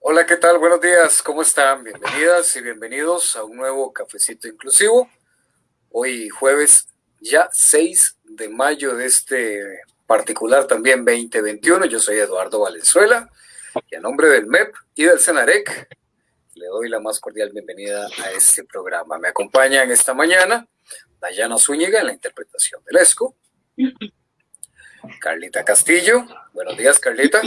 Hola, ¿qué tal? Buenos días, ¿cómo están? Bienvenidas y bienvenidos a un nuevo cafecito inclusivo. Hoy jueves ya 6 de mayo de este particular también 2021. Yo soy Eduardo Valenzuela y a nombre del MEP y del CENAREC le doy la más cordial bienvenida a este programa. Me acompaña en esta mañana Dayana Zúñiga en la interpretación del ESCO. Carlita Castillo. Buenos días, Carlita.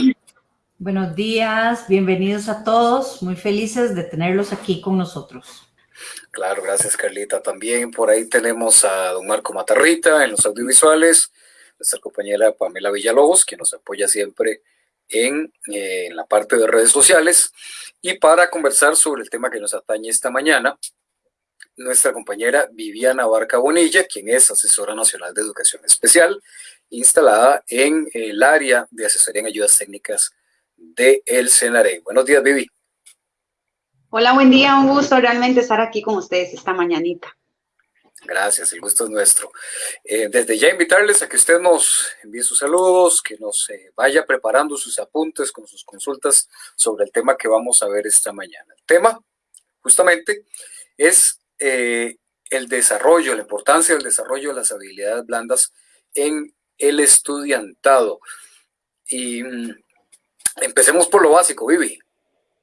Buenos días, bienvenidos a todos, muy felices de tenerlos aquí con nosotros. Claro, gracias Carlita. También por ahí tenemos a don Marco Matarrita en los audiovisuales, nuestra compañera Pamela Villalobos, que nos apoya siempre en, eh, en, la parte de redes sociales. Y para conversar sobre el tema que nos atañe esta mañana, nuestra compañera Viviana Barca Bonilla, quien es asesora nacional de educación especial, instalada en el área de asesoría en ayudas técnicas de El Senaré. Buenos días, Vivi. Hola, buen día, un gusto realmente estar aquí con ustedes esta mañanita. Gracias, el gusto es nuestro. Eh, desde ya invitarles a que usted nos envíe sus saludos, que nos eh, vaya preparando sus apuntes con sus consultas sobre el tema que vamos a ver esta mañana. El tema, justamente, es eh, el desarrollo, la importancia del desarrollo de las habilidades blandas en el estudiantado. Y mm, Empecemos por lo básico, Vivi.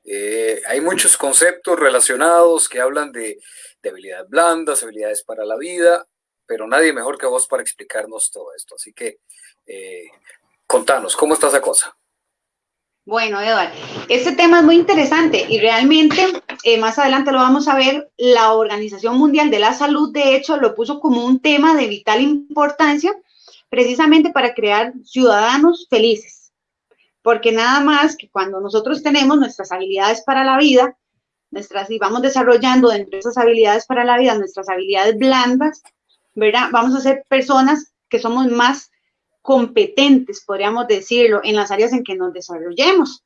Eh, hay muchos conceptos relacionados que hablan de, habilidades blandas, habilidades para la vida, pero nadie mejor que vos para explicarnos todo esto. Así que eh, contanos, ¿cómo está esa cosa? Bueno, Eduardo, este tema es muy interesante y realmente eh, más adelante lo vamos a ver. La Organización Mundial de la Salud, de hecho, lo puso como un tema de vital importancia precisamente para crear ciudadanos felices porque nada más que cuando nosotros tenemos nuestras habilidades para la vida, nuestras, y vamos desarrollando dentro de esas habilidades para la vida, nuestras habilidades blandas, ¿verdad? Vamos a ser personas que somos más competentes, podríamos decirlo, en las áreas en que nos desarrollemos.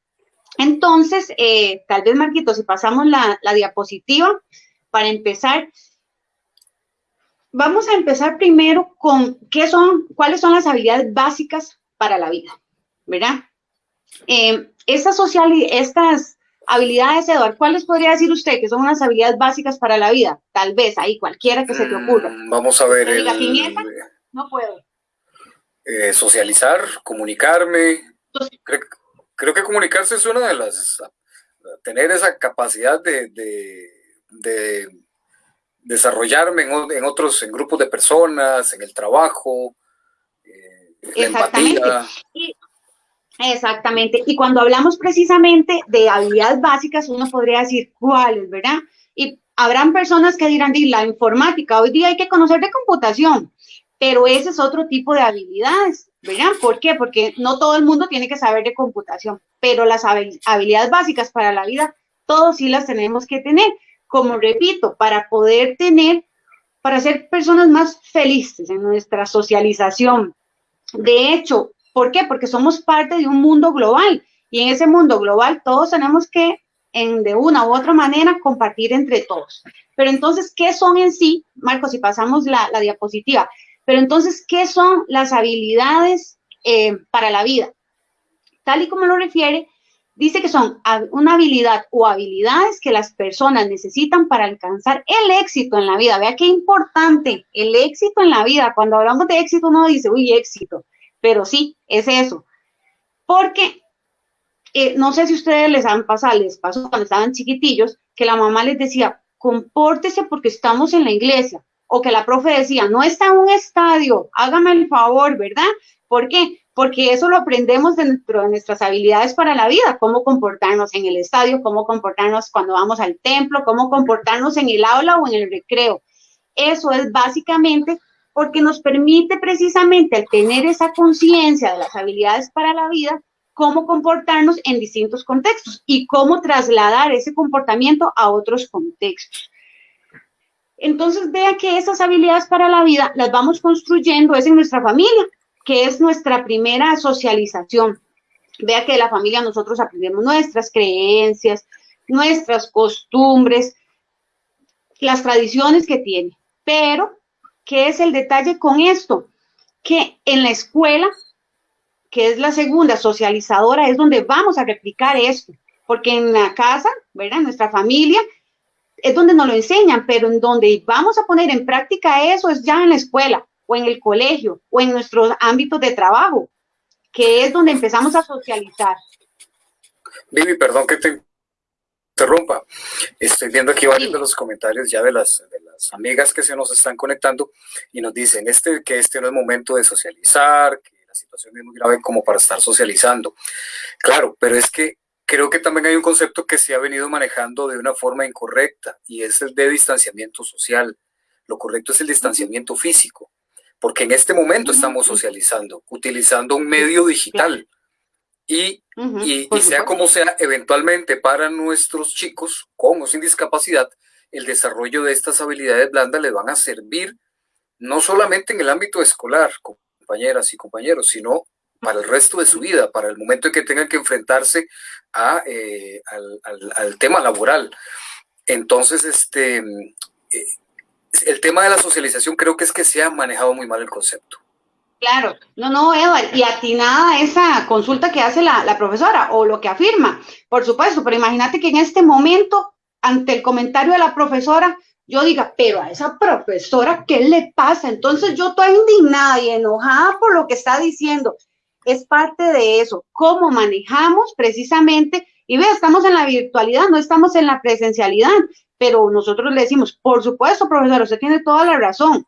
Entonces, eh, tal vez, Marquito, si pasamos la, la diapositiva, para empezar, vamos a empezar primero con qué son, cuáles son las habilidades básicas para la vida, ¿verdad? Eh, estas, social, estas habilidades, Eduardo, ¿cuáles podría decir usted que son unas habilidades básicas para la vida? Tal vez, ahí, cualquiera que se te ocurra. Mm, vamos a ver. El, no puedo. Eh, socializar, comunicarme. Creo, que comunicarse es una de las... Tener esa capacidad de, de, desarrollarme en, otros, en grupos de personas, en el trabajo, eh, Exactamente. Exactamente. Y cuando hablamos precisamente de habilidades básicas, uno podría decir cuáles, ¿verdad? Y habrán personas que dirán, la informática, hoy día hay que conocer de computación, pero ese es otro tipo de habilidades, ¿verdad? ¿Por qué? Porque no todo el mundo tiene que saber de computación, pero las habilidades básicas para la vida, todos sí las tenemos que tener. Como repito, para poder tener, para ser personas más felices en nuestra socialización. De hecho, ¿Por qué? Porque somos parte de un mundo global y en ese mundo global todos tenemos que, en, de una u otra manera, compartir entre todos. Pero entonces, ¿qué son en sí? Marcos, si pasamos la, diapositiva. Pero entonces, ¿qué son las habilidades eh, para la vida? Tal y como lo refiere, dice que son una habilidad o habilidades que las personas necesitan para alcanzar el éxito en la vida. Vea qué importante el éxito en la vida. Cuando hablamos de éxito, uno dice, uy, éxito. Pero sí, es eso. Porque eh, no sé si ustedes les han pasado, les pasó cuando estaban chiquitillos, que la mamá les decía, compórtese porque estamos en la iglesia. O que la profe decía, no está en un estadio, hágame el favor, ¿verdad? ¿Por qué? Porque eso lo aprendemos dentro de nuestras habilidades para la vida, cómo comportarnos en el estadio, cómo comportarnos cuando vamos al templo, cómo comportarnos en el aula o en el recreo. Eso es básicamente porque nos permite precisamente al tener esa conciencia de las habilidades para la vida, cómo comportarnos en distintos contextos y cómo trasladar ese comportamiento a otros contextos. Entonces, vea que esas habilidades para la vida las vamos construyendo es en nuestra familia, que es nuestra primera socialización. Vea que de la familia nosotros aprendemos nuestras creencias, nuestras costumbres, las tradiciones que tiene, pero ¿Qué es el detalle con esto? Que en la escuela que es la segunda, socializadora, es donde vamos a replicar esto, porque en la casa, ¿verdad? En nuestra familia, es donde nos lo enseñan, pero en donde vamos a poner en práctica eso es ya en la escuela o en el colegio o en nuestros ámbitos de trabajo, que es donde empezamos a socializar. Vivi, perdón que te interrumpa. Estoy viendo aquí varios de los comentarios ya de las, las amigas que se nos están conectando y nos dicen este, que este no es momento de socializar, que la situación es muy grave como para estar socializando. Claro, pero es que creo que también hay un concepto que se ha venido manejando de una forma incorrecta y es el de distanciamiento social. Lo correcto es el distanciamiento físico, porque en este momento estamos socializando, utilizando un medio digital. Y, y, sea como sea, eventualmente para nuestros chicos con o sin discapacidad, el desarrollo de estas habilidades blandas les van a servir no solamente en el ámbito escolar, compañeras y compañeros, sino para el resto de su vida, para el momento en que tengan que enfrentarse a, eh, al, tema laboral. Entonces, este, eh, el tema de la socialización creo que es que se ha manejado muy mal el concepto. Claro, no, no, Eva, y atinada esa consulta que hace la, la profesora o lo que afirma, por supuesto, pero imagínate que en este momento, ante el comentario de la profesora, yo diga, pero a esa profesora, ¿qué le pasa? Entonces yo estoy indignada y enojada por lo que está diciendo es parte de eso, cómo manejamos precisamente, y ve, estamos en la virtualidad, no estamos en la presencialidad, pero nosotros le decimos, por supuesto, profesor, usted tiene toda la razón,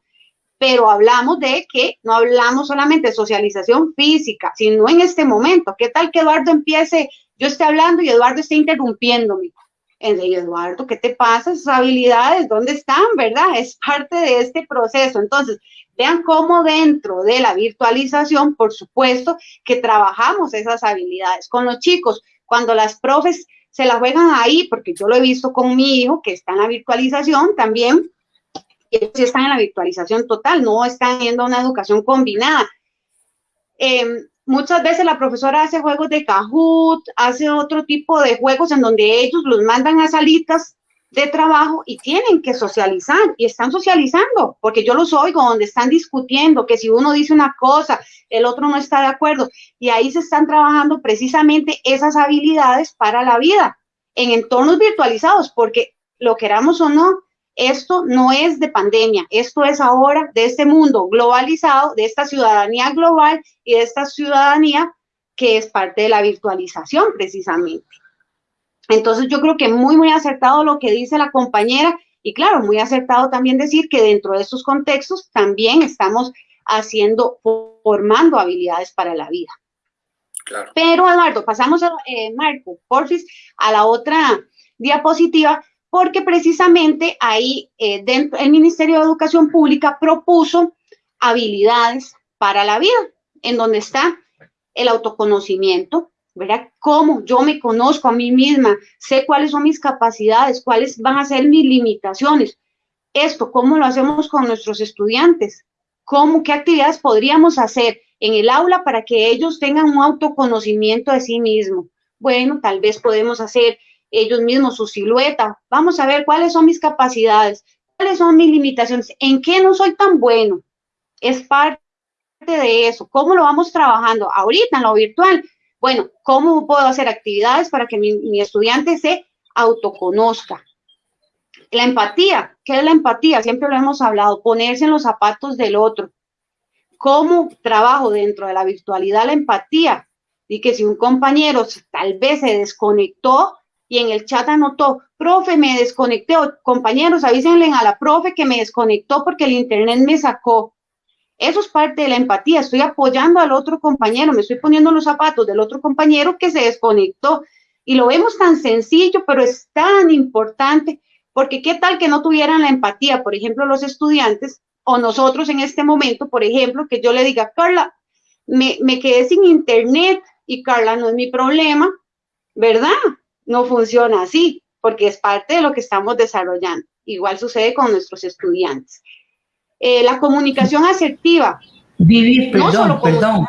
pero hablamos de que no hablamos solamente de socialización física, sino en este momento. ¿Qué tal que Eduardo empiece, yo esté hablando y Eduardo esté interrumpiéndome? Eduardo, ¿qué te pasa? Sus habilidades, ¿dónde están? ¿Verdad? Es parte de este proceso. Entonces, Vean cómo dentro de la virtualización, por supuesto, que trabajamos esas habilidades. Con los chicos, cuando las profes se la juegan ahí, porque yo lo he visto con mi hijo que está en la virtualización también, ellos están en la virtualización total, no están yendo a una educación combinada. Em, muchas veces la profesora hace juegos de Kahoot, hace otro tipo de juegos en donde ellos los mandan a salitas de trabajo y tienen que socializar y están socializando, porque yo los oigo donde están discutiendo que si uno dice una cosa, el otro no está de acuerdo y ahí se están trabajando precisamente esas habilidades para la vida en entornos virtualizados, porque lo queramos o no, esto no es de pandemia, esto es ahora de este mundo globalizado, de esta ciudadanía global y de esta ciudadanía que es parte de la virtualización precisamente. Entonces yo creo que muy, muy acertado lo que dice la compañera y claro, muy acertado también decir que dentro de estos contextos también estamos haciendo, formando habilidades para la vida. Claro. Pero Eduardo, pasamos, a, eh, Marco, porfis, a la otra diapositiva, porque precisamente ahí eh, dentro, el Ministerio de Educación Pública propuso habilidades para la vida, en donde está el autoconocimiento, ¿verdad? ¿Cómo yo me conozco a mí misma? Sé cuáles son mis capacidades, cuáles van a ser mis limitaciones. Esto, ¿cómo lo hacemos con nuestros estudiantes? ¿Cómo, qué actividades podríamos hacer en el aula para que ellos tengan un autoconocimiento de sí mismos? Bueno, tal vez podemos hacer ellos mismos su silueta. Vamos a ver cuáles son mis capacidades, cuáles son mis limitaciones, en qué no soy tan bueno. Es parte de eso. ¿Cómo lo vamos trabajando? Ahorita en lo virtual, bueno, ¿cómo puedo hacer actividades para que mi, estudiante se autoconozca? La empatía, ¿qué es la empatía? Siempre lo hemos hablado, ponerse en los zapatos del otro. ¿Cómo trabajo dentro de la virtualidad la empatía? Y que si un compañero tal vez se desconectó y en el chat anotó, profe, me desconecté, compañeros, avísenle a la profe que me desconectó porque el internet me sacó. Eso es parte de la empatía. Estoy apoyando al otro compañero, me estoy poniendo los zapatos del otro compañero que se desconectó. Y lo vemos tan sencillo, pero es tan importante, porque qué tal que no tuvieran la empatía, por ejemplo, los estudiantes o nosotros en este momento, por ejemplo, que yo le diga, Carla, me, me quedé sin internet y Carla no es mi problema, ¿verdad? No funciona así, porque es parte de lo que estamos desarrollando. Igual sucede con nuestros estudiantes. Eh, la comunicación asertiva. Vivi, perdón, perdón.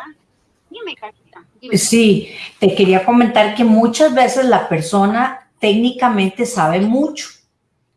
Dime, Sí, te quería comentar que muchas veces la persona técnicamente sabe mucho,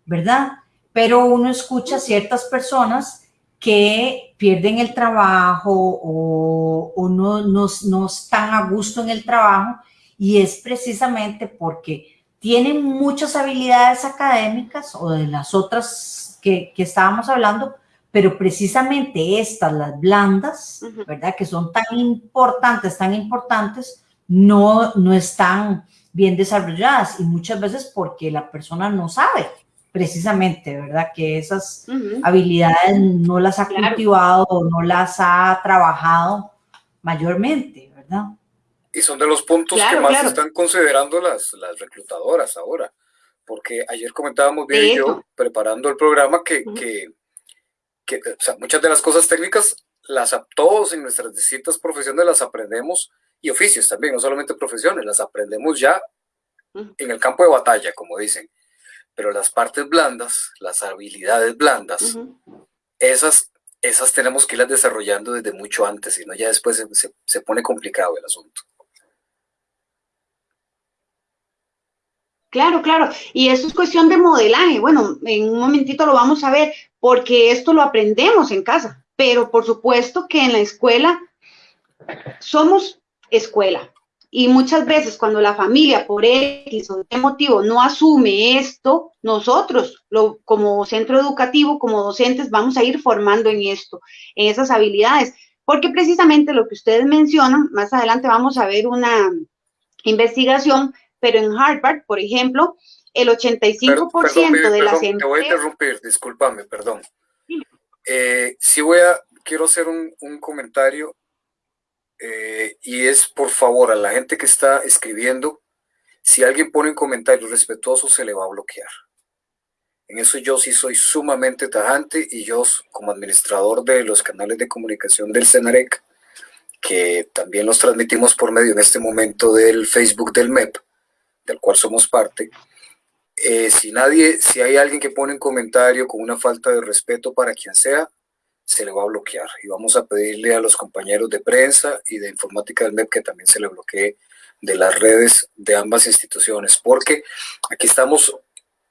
¿verdad? Pero uno escucha a ciertas personas que pierden el trabajo o, no, no, no, están a gusto en el trabajo y es precisamente porque tienen muchas habilidades académicas o de las otras que, que estábamos hablando, pero precisamente estas, las blandas, ¿verdad? Que son tan importantes, tan importantes, no, no están bien desarrolladas y muchas veces porque la persona no sabe precisamente, ¿verdad? Que esas habilidades no las ha cultivado o no las ha trabajado mayormente, ¿verdad? Y son de los puntos que más están considerando las, las reclutadoras ahora, porque ayer comentábamos bien yo, preparando el programa, que, que, o sea, muchas de las cosas técnicas, las todos en nuestras distintas profesiones las aprendemos, y oficios también, no solamente profesiones, las aprendemos ya en el campo de batalla, como dicen. Pero las partes blandas, las habilidades blandas, esas, esas tenemos que irlas desarrollando desde mucho antes, si no ya después se, pone complicado el asunto. Claro, claro. Y eso es cuestión de modelaje. Bueno, en un momentito lo vamos a ver, porque esto lo aprendemos en casa. Pero por supuesto que en la escuela somos escuela. Y muchas veces cuando la familia por X o qué motivo no asume esto, nosotros lo, como centro educativo, como docentes, vamos a ir formando en esto, en esas habilidades. Porque precisamente lo que ustedes mencionan, más adelante vamos a ver una investigación, pero en Harvard, por ejemplo, el 85% de las empresas... Te voy a interrumpir, discúlpame, perdón. Eh, sí voy a, quiero hacer un, un comentario eh, y es por favor a la gente que está escribiendo, si alguien pone un comentario respetuoso se le va a bloquear. En eso yo sí soy sumamente tajante y yo como administrador de los canales de comunicación del CENAREC, que también los transmitimos por medio en este momento del Facebook del MEP, del cual somos parte, eh, si nadie, si hay alguien que pone un comentario con una falta de respeto para quien sea, se le va a bloquear. Y vamos a pedirle a los compañeros de prensa y de informática del MEP que también se le bloquee de las redes de ambas instituciones, porque aquí estamos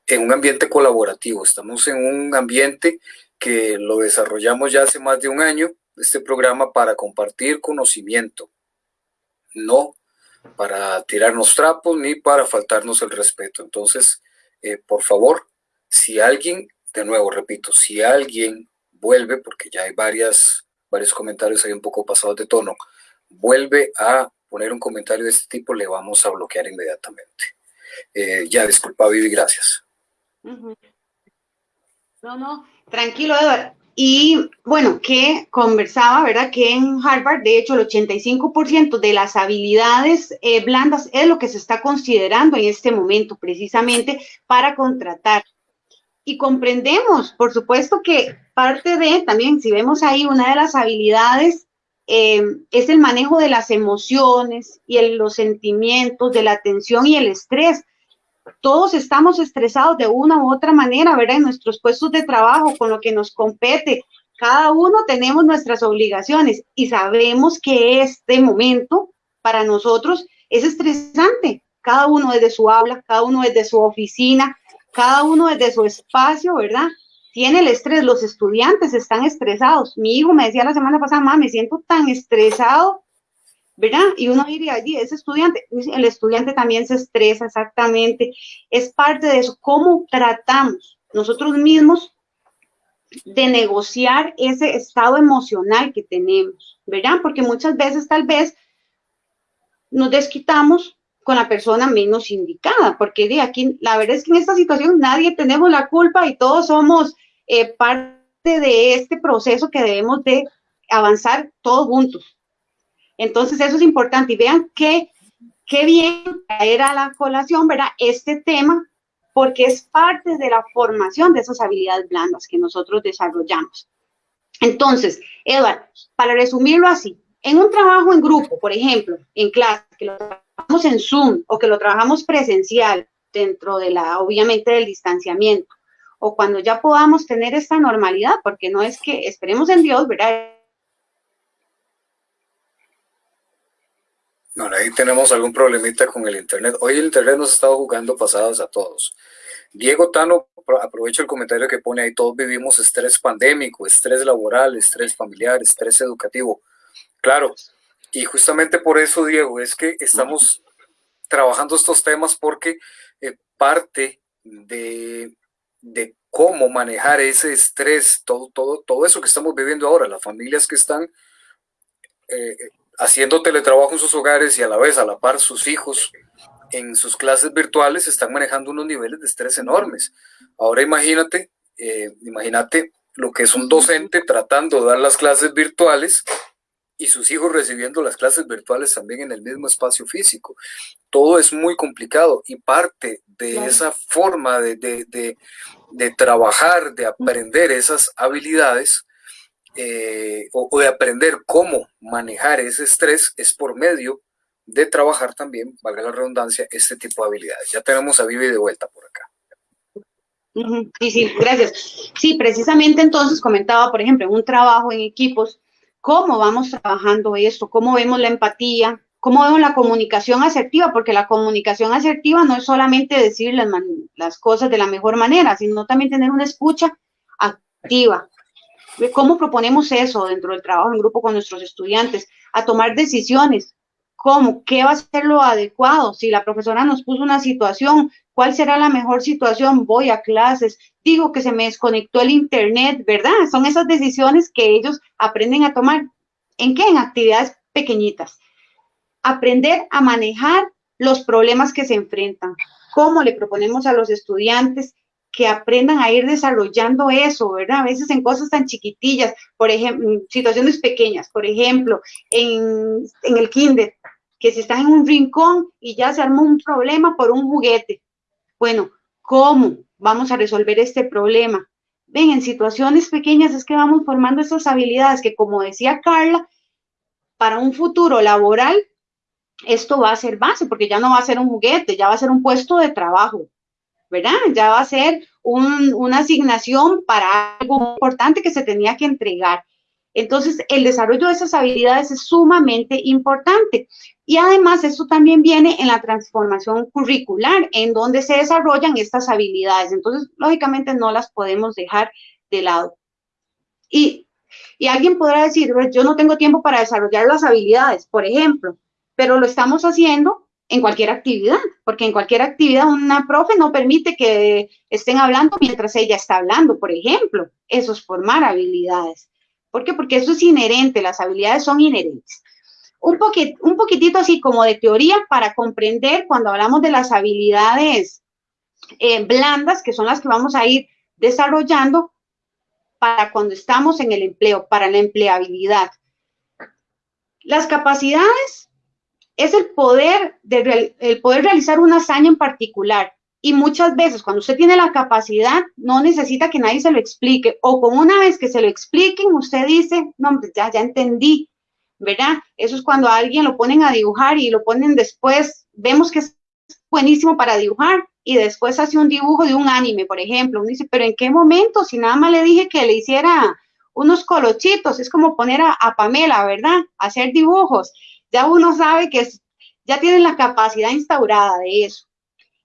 en un ambiente colaborativo, estamos en un ambiente que lo desarrollamos ya hace más de un año, este programa para compartir conocimiento, no para tirarnos trapos ni para faltarnos el respeto. Entonces, eh, por favor, si alguien, de nuevo repito, si alguien vuelve, porque ya hay varias, varios comentarios ahí un poco pasados de tono, vuelve a poner un comentario de este tipo, le vamos a bloquear inmediatamente. Eh, ya, disculpa, Vivi, gracias. No, no, tranquilo, Eduardo. Y bueno, que conversaba, ¿verdad? Que en Harvard, de hecho, el 85% de las habilidades eh, blandas es lo que se está considerando en este momento, precisamente para contratar y comprendemos, por supuesto que parte de, también si vemos ahí, una de las habilidades eh, es el manejo de las emociones y los sentimientos, de la tensión y el estrés. Todos estamos estresados de una u otra manera, ¿verdad? En nuestros puestos de trabajo, con lo que nos compete. Cada uno tenemos nuestras obligaciones y sabemos que este momento para nosotros es estresante. Cada uno desde su habla, cada uno desde su oficina, cada uno desde su espacio, ¿verdad? Tiene el estrés, los estudiantes están estresados. Mi hijo me decía la semana pasada, mamá, me siento tan estresado, ¿verdad? Y uno diría, allí, ese estudiante, el estudiante también se estresa exactamente. Es parte de eso, cómo tratamos nosotros mismos de negociar ese estado emocional que tenemos, ¿verdad? Porque muchas veces tal vez nos desquitamos con la persona menos indicada, porque de aquí, la verdad es que en esta situación nadie tenemos la culpa y todos somos eh, parte de este proceso que debemos de avanzar todos juntos. Entonces eso es importante y vean qué, qué bien traer a la colación, ¿verdad? Este tema, porque es parte de la formación de esas habilidades blandas que nosotros desarrollamos. Entonces, Eduardo, para resumirlo así, en un trabajo en grupo, por ejemplo, en clase, que lo trabajamos en Zoom o que lo trabajamos presencial dentro de la, obviamente, del distanciamiento, o cuando ya podamos tener esta normalidad, porque no es que esperemos en Dios, ¿verdad? No, ahí tenemos algún problemita con el Internet. Hoy el Internet nos ha estado jugando pasados a todos. Diego Tano, aprovecho el comentario que pone ahí, todos vivimos estrés pandémico, estrés laboral, estrés familiar, estrés educativo. Claro, y justamente por eso, Diego, es que estamos trabajando estos temas porque eh, parte de, cómo manejar ese estrés, todo, todo, todo eso que estamos viviendo ahora, las familias que están eh, haciendo teletrabajo en sus hogares y a la vez a la par sus hijos en sus clases virtuales están manejando unos niveles de estrés enormes. Ahora imagínate, eh, imagínate lo que es un docente tratando de dar las clases virtuales y sus hijos recibiendo las clases virtuales también en el mismo espacio físico. Todo es muy complicado y parte de esa forma de, de, trabajar, de aprender esas habilidades eh, o, de aprender cómo manejar ese estrés es por medio de trabajar también, valga la redundancia, este tipo de habilidades. Ya tenemos a Vivi de vuelta por acá. Sí, sí, gracias. Sí, precisamente entonces comentaba, por ejemplo, un trabajo en equipos, cómo vamos trabajando esto, cómo vemos la empatía, cómo vemos la comunicación asertiva, porque la comunicación asertiva no es solamente decir las, las cosas de la mejor manera, sino también tener una escucha activa. ¿Cómo proponemos eso dentro del trabajo en grupo con nuestros estudiantes? A tomar decisiones. ¿Cómo? ¿Qué va a ser lo adecuado? Si la profesora nos puso una situación, ¿cuál será la mejor situación? Voy a clases, digo que se me desconectó el internet, ¿verdad? Son esas decisiones que ellos aprenden a tomar. ¿En qué? En actividades pequeñitas. Aprender a manejar los problemas que se enfrentan. ¿Cómo le proponemos a los estudiantes que aprendan a ir desarrollando eso, ¿verdad? A veces en cosas tan chiquitillas, por ejemplo, situaciones pequeñas, por ejemplo, en, en el kinder, que si están en un rincón y ya se armó un problema por un juguete. Bueno, ¿cómo vamos a resolver este problema? Ven, en situaciones pequeñas es que vamos formando esas habilidades que, como decía Carla, para un futuro laboral, esto va a ser base, porque ya no va a ser un juguete, ya va a ser un puesto de trabajo, ¿verdad? Ya va a ser una asignación para algo importante que se tenía que entregar. Entonces, el desarrollo de esas habilidades es sumamente importante. Y además, eso también viene en la transformación curricular, en donde se desarrollan estas habilidades. Entonces, lógicamente, no las podemos dejar de lado. Y, y alguien podrá decir, yo no tengo tiempo para desarrollar las habilidades, por ejemplo, pero lo estamos haciendo en cualquier actividad, porque en cualquier actividad una profe no permite que estén hablando mientras ella está hablando, por ejemplo. Eso es formar habilidades. ¿Por qué? Porque eso es inherente, las habilidades son inherentes. Un, un poquitito así como de teoría para comprender cuando hablamos de las habilidades eh, blandas, que son las que vamos a ir desarrollando para cuando estamos en el empleo, para la empleabilidad. Las capacidades es el poder, de, el poder realizar una hazaña en particular, y muchas veces cuando usted tiene la capacidad, no necesita que nadie se lo explique. O con una vez que se lo expliquen, usted dice, no, ya, ya entendí, ¿verdad? Eso es cuando a alguien lo ponen a dibujar y lo ponen después, vemos que es buenísimo para dibujar y después hace un dibujo de un anime, por ejemplo. Uno dice, pero ¿en qué momento? Si nada más le dije que le hiciera unos colochitos, es como poner a, a Pamela, ¿verdad? hacer dibujos. Ya uno sabe que ya tienen la capacidad instaurada de eso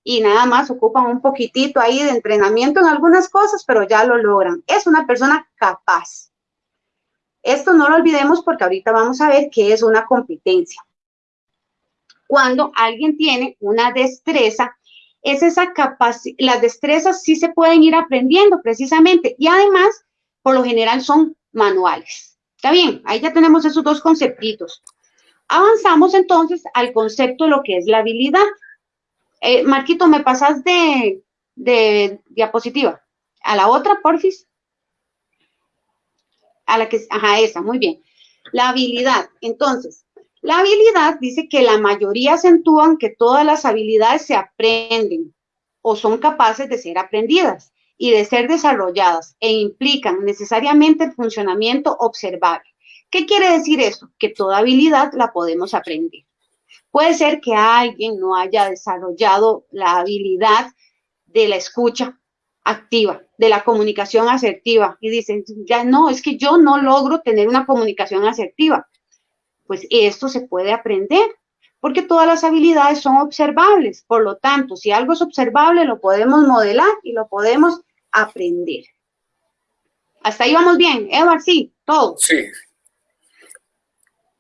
y nada más ocupan un poquitito ahí de entrenamiento en algunas cosas, pero ya lo logran. Es una persona capaz. Esto no lo olvidemos porque ahorita vamos a ver qué es una competencia. Cuando alguien tiene una destreza, es esa capacidad, las destrezas sí se pueden ir aprendiendo precisamente y además, por lo general, son manuales. Está bien, ahí ya tenemos esos dos conceptitos. Avanzamos entonces al concepto de lo que es la habilidad. Eh, Marquito, ¿me pasas de, diapositiva? A la otra, porfis. A la que, ajá, esa, muy bien. La habilidad. Entonces, la habilidad dice que la mayoría acentúan que todas las habilidades se aprenden o son capaces de ser aprendidas y de ser desarrolladas e implican necesariamente el funcionamiento observable. ¿Qué quiere decir eso? Que toda habilidad la podemos aprender. Puede ser que alguien no haya desarrollado la habilidad de la escucha activa, de la comunicación asertiva, y dicen, ya no, es que yo no logro tener una comunicación asertiva. Pues esto se puede aprender. porque todas las habilidades son observables. Por lo tanto, si algo es observable, lo podemos modelar y lo podemos aprender. Hasta ahí vamos bien, Edward, sí, todo. Sí.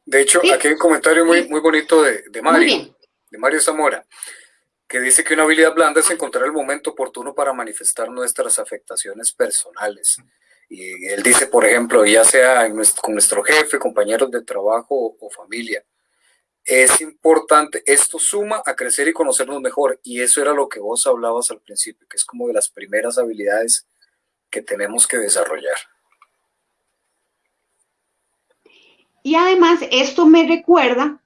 De hecho, aquí hay un comentario muy, muy bonito de, de Mario, de Mario Zamora, que dice que una habilidad blanda es encontrar el momento oportuno para manifestar nuestras afectaciones personales. Y él dice, por ejemplo, ya sea con nuestro jefe, compañeros de trabajo o familia, es importante, esto suma a crecer y conocernos mejor. Y eso era lo que vos hablabas al principio, que es como de las primeras habilidades que tenemos que desarrollar. Y además, esto me recuerda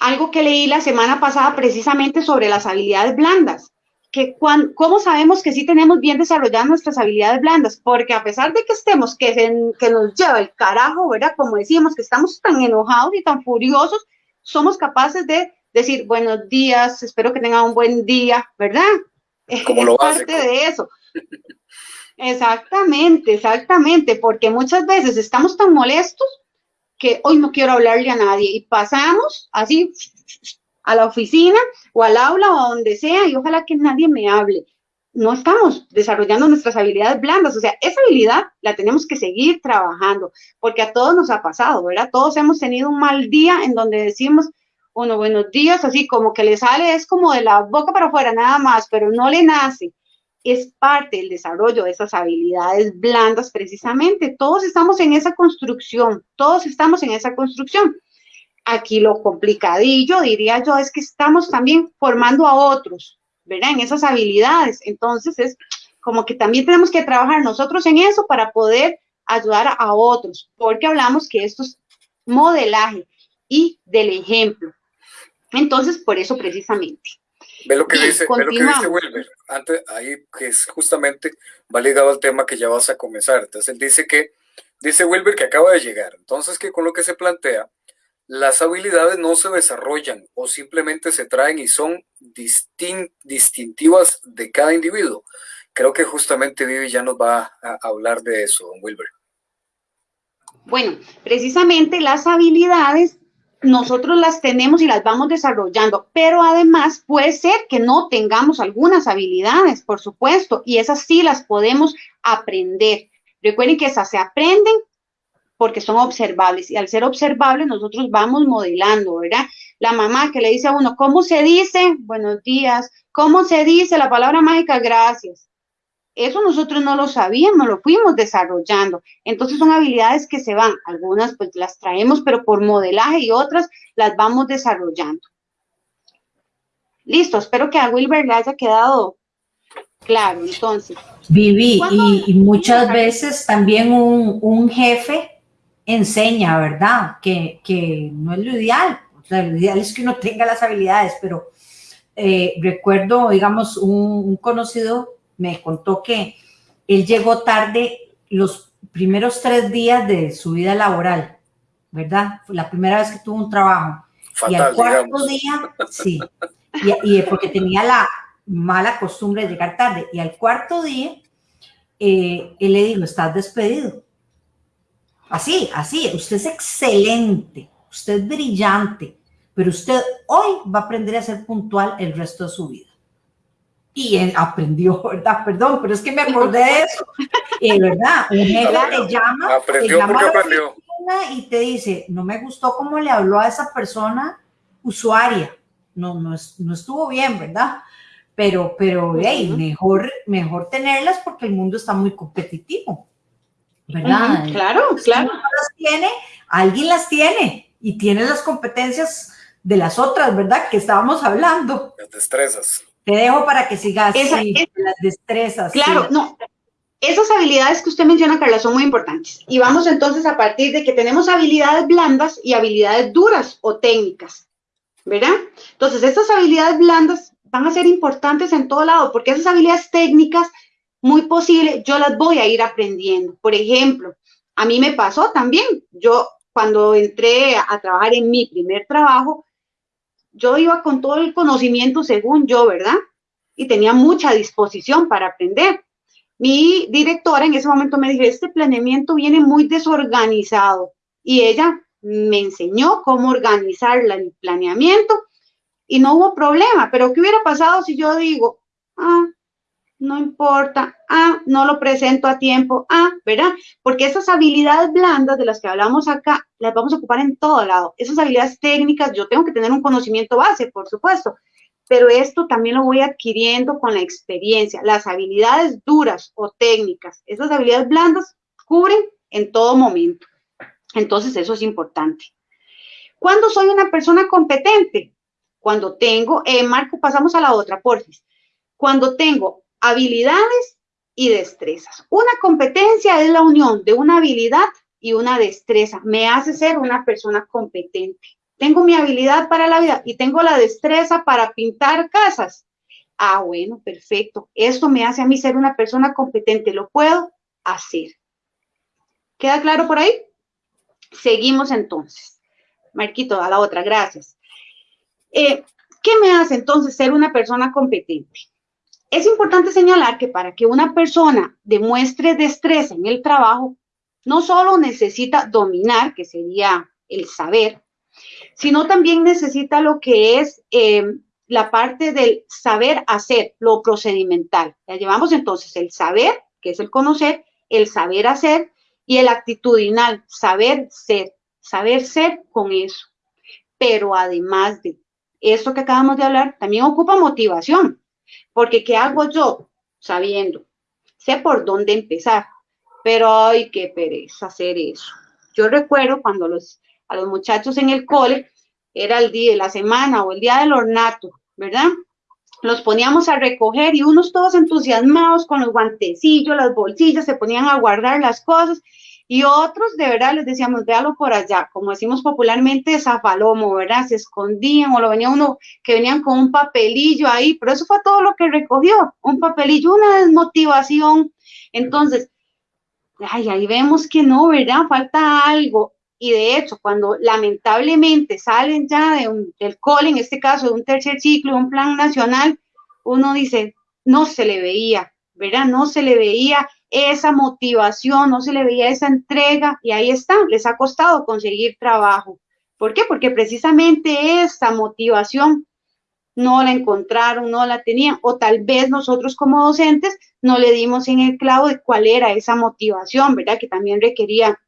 algo que leí la semana pasada precisamente sobre las habilidades blandas. Que ¿Cómo sabemos que sí tenemos bien desarrolladas nuestras habilidades blandas? Porque a pesar de que estemos, que, que nos lleva el carajo, ¿verdad? Como decíamos, que estamos tan enojados y tan furiosos, somos capaces de decir buenos días, espero que tengan un buen día, ¿verdad? Como lo parte de eso. Exactamente, exactamente, porque muchas veces estamos tan molestos que hoy no quiero hablarle a nadie y pasamos así a la oficina o al aula o a donde sea y ojalá que nadie me hable. No estamos desarrollando nuestras habilidades blandas, o sea, esa habilidad la tenemos que seguir trabajando, porque a todos nos ha pasado, ¿verdad? Todos hemos tenido un mal día en donde decimos, uno, buenos días, así como que le sale, es como de la boca para afuera nada más, pero no le nace es parte del desarrollo de esas habilidades blandas precisamente. Todos estamos en esa construcción, todos estamos en esa construcción. Aquí lo complicadillo, diría yo, es que estamos también formando a otros, ¿verdad? En esas habilidades. Entonces es como que también tenemos que trabajar nosotros en eso para poder ayudar a otros, porque hablamos que esto es modelaje y del ejemplo. Entonces, por eso precisamente. Ve lo que dice, ve lo que dice Wilber, antes, ahí que es justamente va ligado al tema que ya vas a comenzar. Entonces él dice que, dice Wilber que acaba de llegar. Entonces que con lo que se plantea, las habilidades no se desarrollan o simplemente se traen y son distintivas de cada individuo. Creo que justamente Vivi ya nos va a hablar de eso, don Wilber. Bueno, precisamente las habilidades nosotros las tenemos y las vamos desarrollando, pero además puede ser que no tengamos algunas habilidades, por supuesto, y esas sí las podemos aprender. Recuerden que esas se aprenden porque son observables y al ser observables nosotros vamos modelando, ¿verdad? La mamá que le dice a uno, ¿cómo se dice? Buenos días. ¿Cómo se dice la palabra mágica? Gracias. Eso nosotros no lo sabíamos, lo fuimos desarrollando. Entonces son habilidades que se van, algunas pues las traemos, pero por modelaje y otras las vamos desarrollando. Listo, espero que a Wilber le haya quedado claro, entonces. Viví, y, muchas veces también un, jefe enseña, ¿verdad? Que, no es lo ideal, lo ideal es que uno tenga las habilidades, pero eh, recuerdo, digamos, un conocido me contó que él llegó tarde los primeros tres días de su vida laboral, ¿verdad? Fue la primera vez que tuvo un trabajo. y al cuarto día, sí, y, porque tenía la mala costumbre de llegar tarde. Y al cuarto día, eh, él le dijo, estás despedido. Así, así, usted es excelente, usted es brillante, pero usted hoy va a aprender a ser puntual el resto de su vida y él aprendió, ¿verdad? Perdón, pero es que me acordé de eso. Eh, ¿Verdad? Un jefe te llama, aprendió porque aprendió. y te dice, no me gustó cómo le habló a esa persona usuaria. No, no, no estuvo bien, ¿verdad? Pero, pero, hey, mejor, mejor tenerlas porque el mundo está muy competitivo, ¿verdad? claro, claro. las tiene, alguien las tiene y tiene las competencias de las otras, ¿verdad? Que estábamos hablando. Las destrezas. Te dejo para que sigas las destrezas. Claro, no. Esas habilidades que usted menciona, Carla, son muy importantes. Y vamos entonces a partir de que tenemos habilidades blandas y habilidades duras o técnicas, ¿verdad? Entonces, estas habilidades blandas van a ser importantes en todo lado, porque esas habilidades técnicas, muy posible, yo las voy a ir aprendiendo. Por ejemplo, a mí me pasó también, yo cuando entré a trabajar en mi primer trabajo, yo iba con todo el conocimiento según yo, ¿verdad? Y tenía mucha disposición para aprender. Mi directora en ese momento me dijo, este planeamiento viene muy desorganizado. Y ella me enseñó cómo organizar el planeamiento y no hubo problema, pero ¿qué hubiera pasado si yo digo, ah, no importa, ah, no lo presento a tiempo, ah, ¿verdad? Porque esas habilidades blandas de las que hablamos acá, las vamos a ocupar en todo lado. Esas habilidades técnicas, yo tengo que tener un conocimiento base, por supuesto, pero esto también lo voy adquiriendo con la experiencia. Las habilidades duras o técnicas, esas habilidades blandas cubren en todo momento. Entonces, eso es importante. ¿Cuándo soy una persona competente? Cuando tengo, eh, Marco, pasamos a la otra, porfis. Cuando tengo habilidades y destrezas. Una competencia es la unión de una habilidad y una destreza. Me hace ser una persona competente. Tengo mi habilidad para la vida y tengo la destreza para pintar casas. Ah, bueno, perfecto. Esto me hace a mí ser una persona competente. Lo puedo hacer. ¿Queda claro por ahí? Seguimos entonces. Marquito, a la otra, gracias. Eh, ¿Qué me hace entonces ser una persona competente? Es importante señalar que para que una persona demuestre destreza en el trabajo, no solo necesita dominar, que sería el saber, sino también necesita lo que es eh, la parte del saber hacer, lo procedimental. Ya llevamos entonces el saber, que es el conocer, el saber hacer y el actitudinal, saber ser, saber ser con eso. Pero además de esto que acabamos de hablar, también ocupa motivación. Porque ¿qué hago yo? Sabiendo. Sé por dónde empezar, pero ay, qué pereza hacer eso. Yo recuerdo cuando los, a los muchachos en el cole, era el día de la semana o el día del ornato, ¿verdad? Los poníamos a recoger y unos todos entusiasmados con los guantecillos, las bolsillas, se ponían a guardar las cosas y otros, de verdad, les decíamos, véalo por allá, como decimos popularmente, zafalomo, ¿verdad? Se escondían o lo venía uno que venían con un papelillo ahí, pero eso fue todo lo que recogió, un papelillo, una desmotivación. Entonces, ay, ahí vemos que no, ¿verdad? Falta algo. Y de hecho, cuando lamentablemente salen ya de del cole, en este caso de un tercer ciclo, un plan nacional, uno dice, no se le veía, ¿verdad? No se le veía esa motivación, no se le veía esa entrega y ahí está, les ha costado conseguir trabajo. ¿Por qué? Porque precisamente esa motivación no la encontraron, no la tenían, o tal vez nosotros como docentes no le dimos en el clavo de cuál era esa motivación, ¿verdad? Que también requería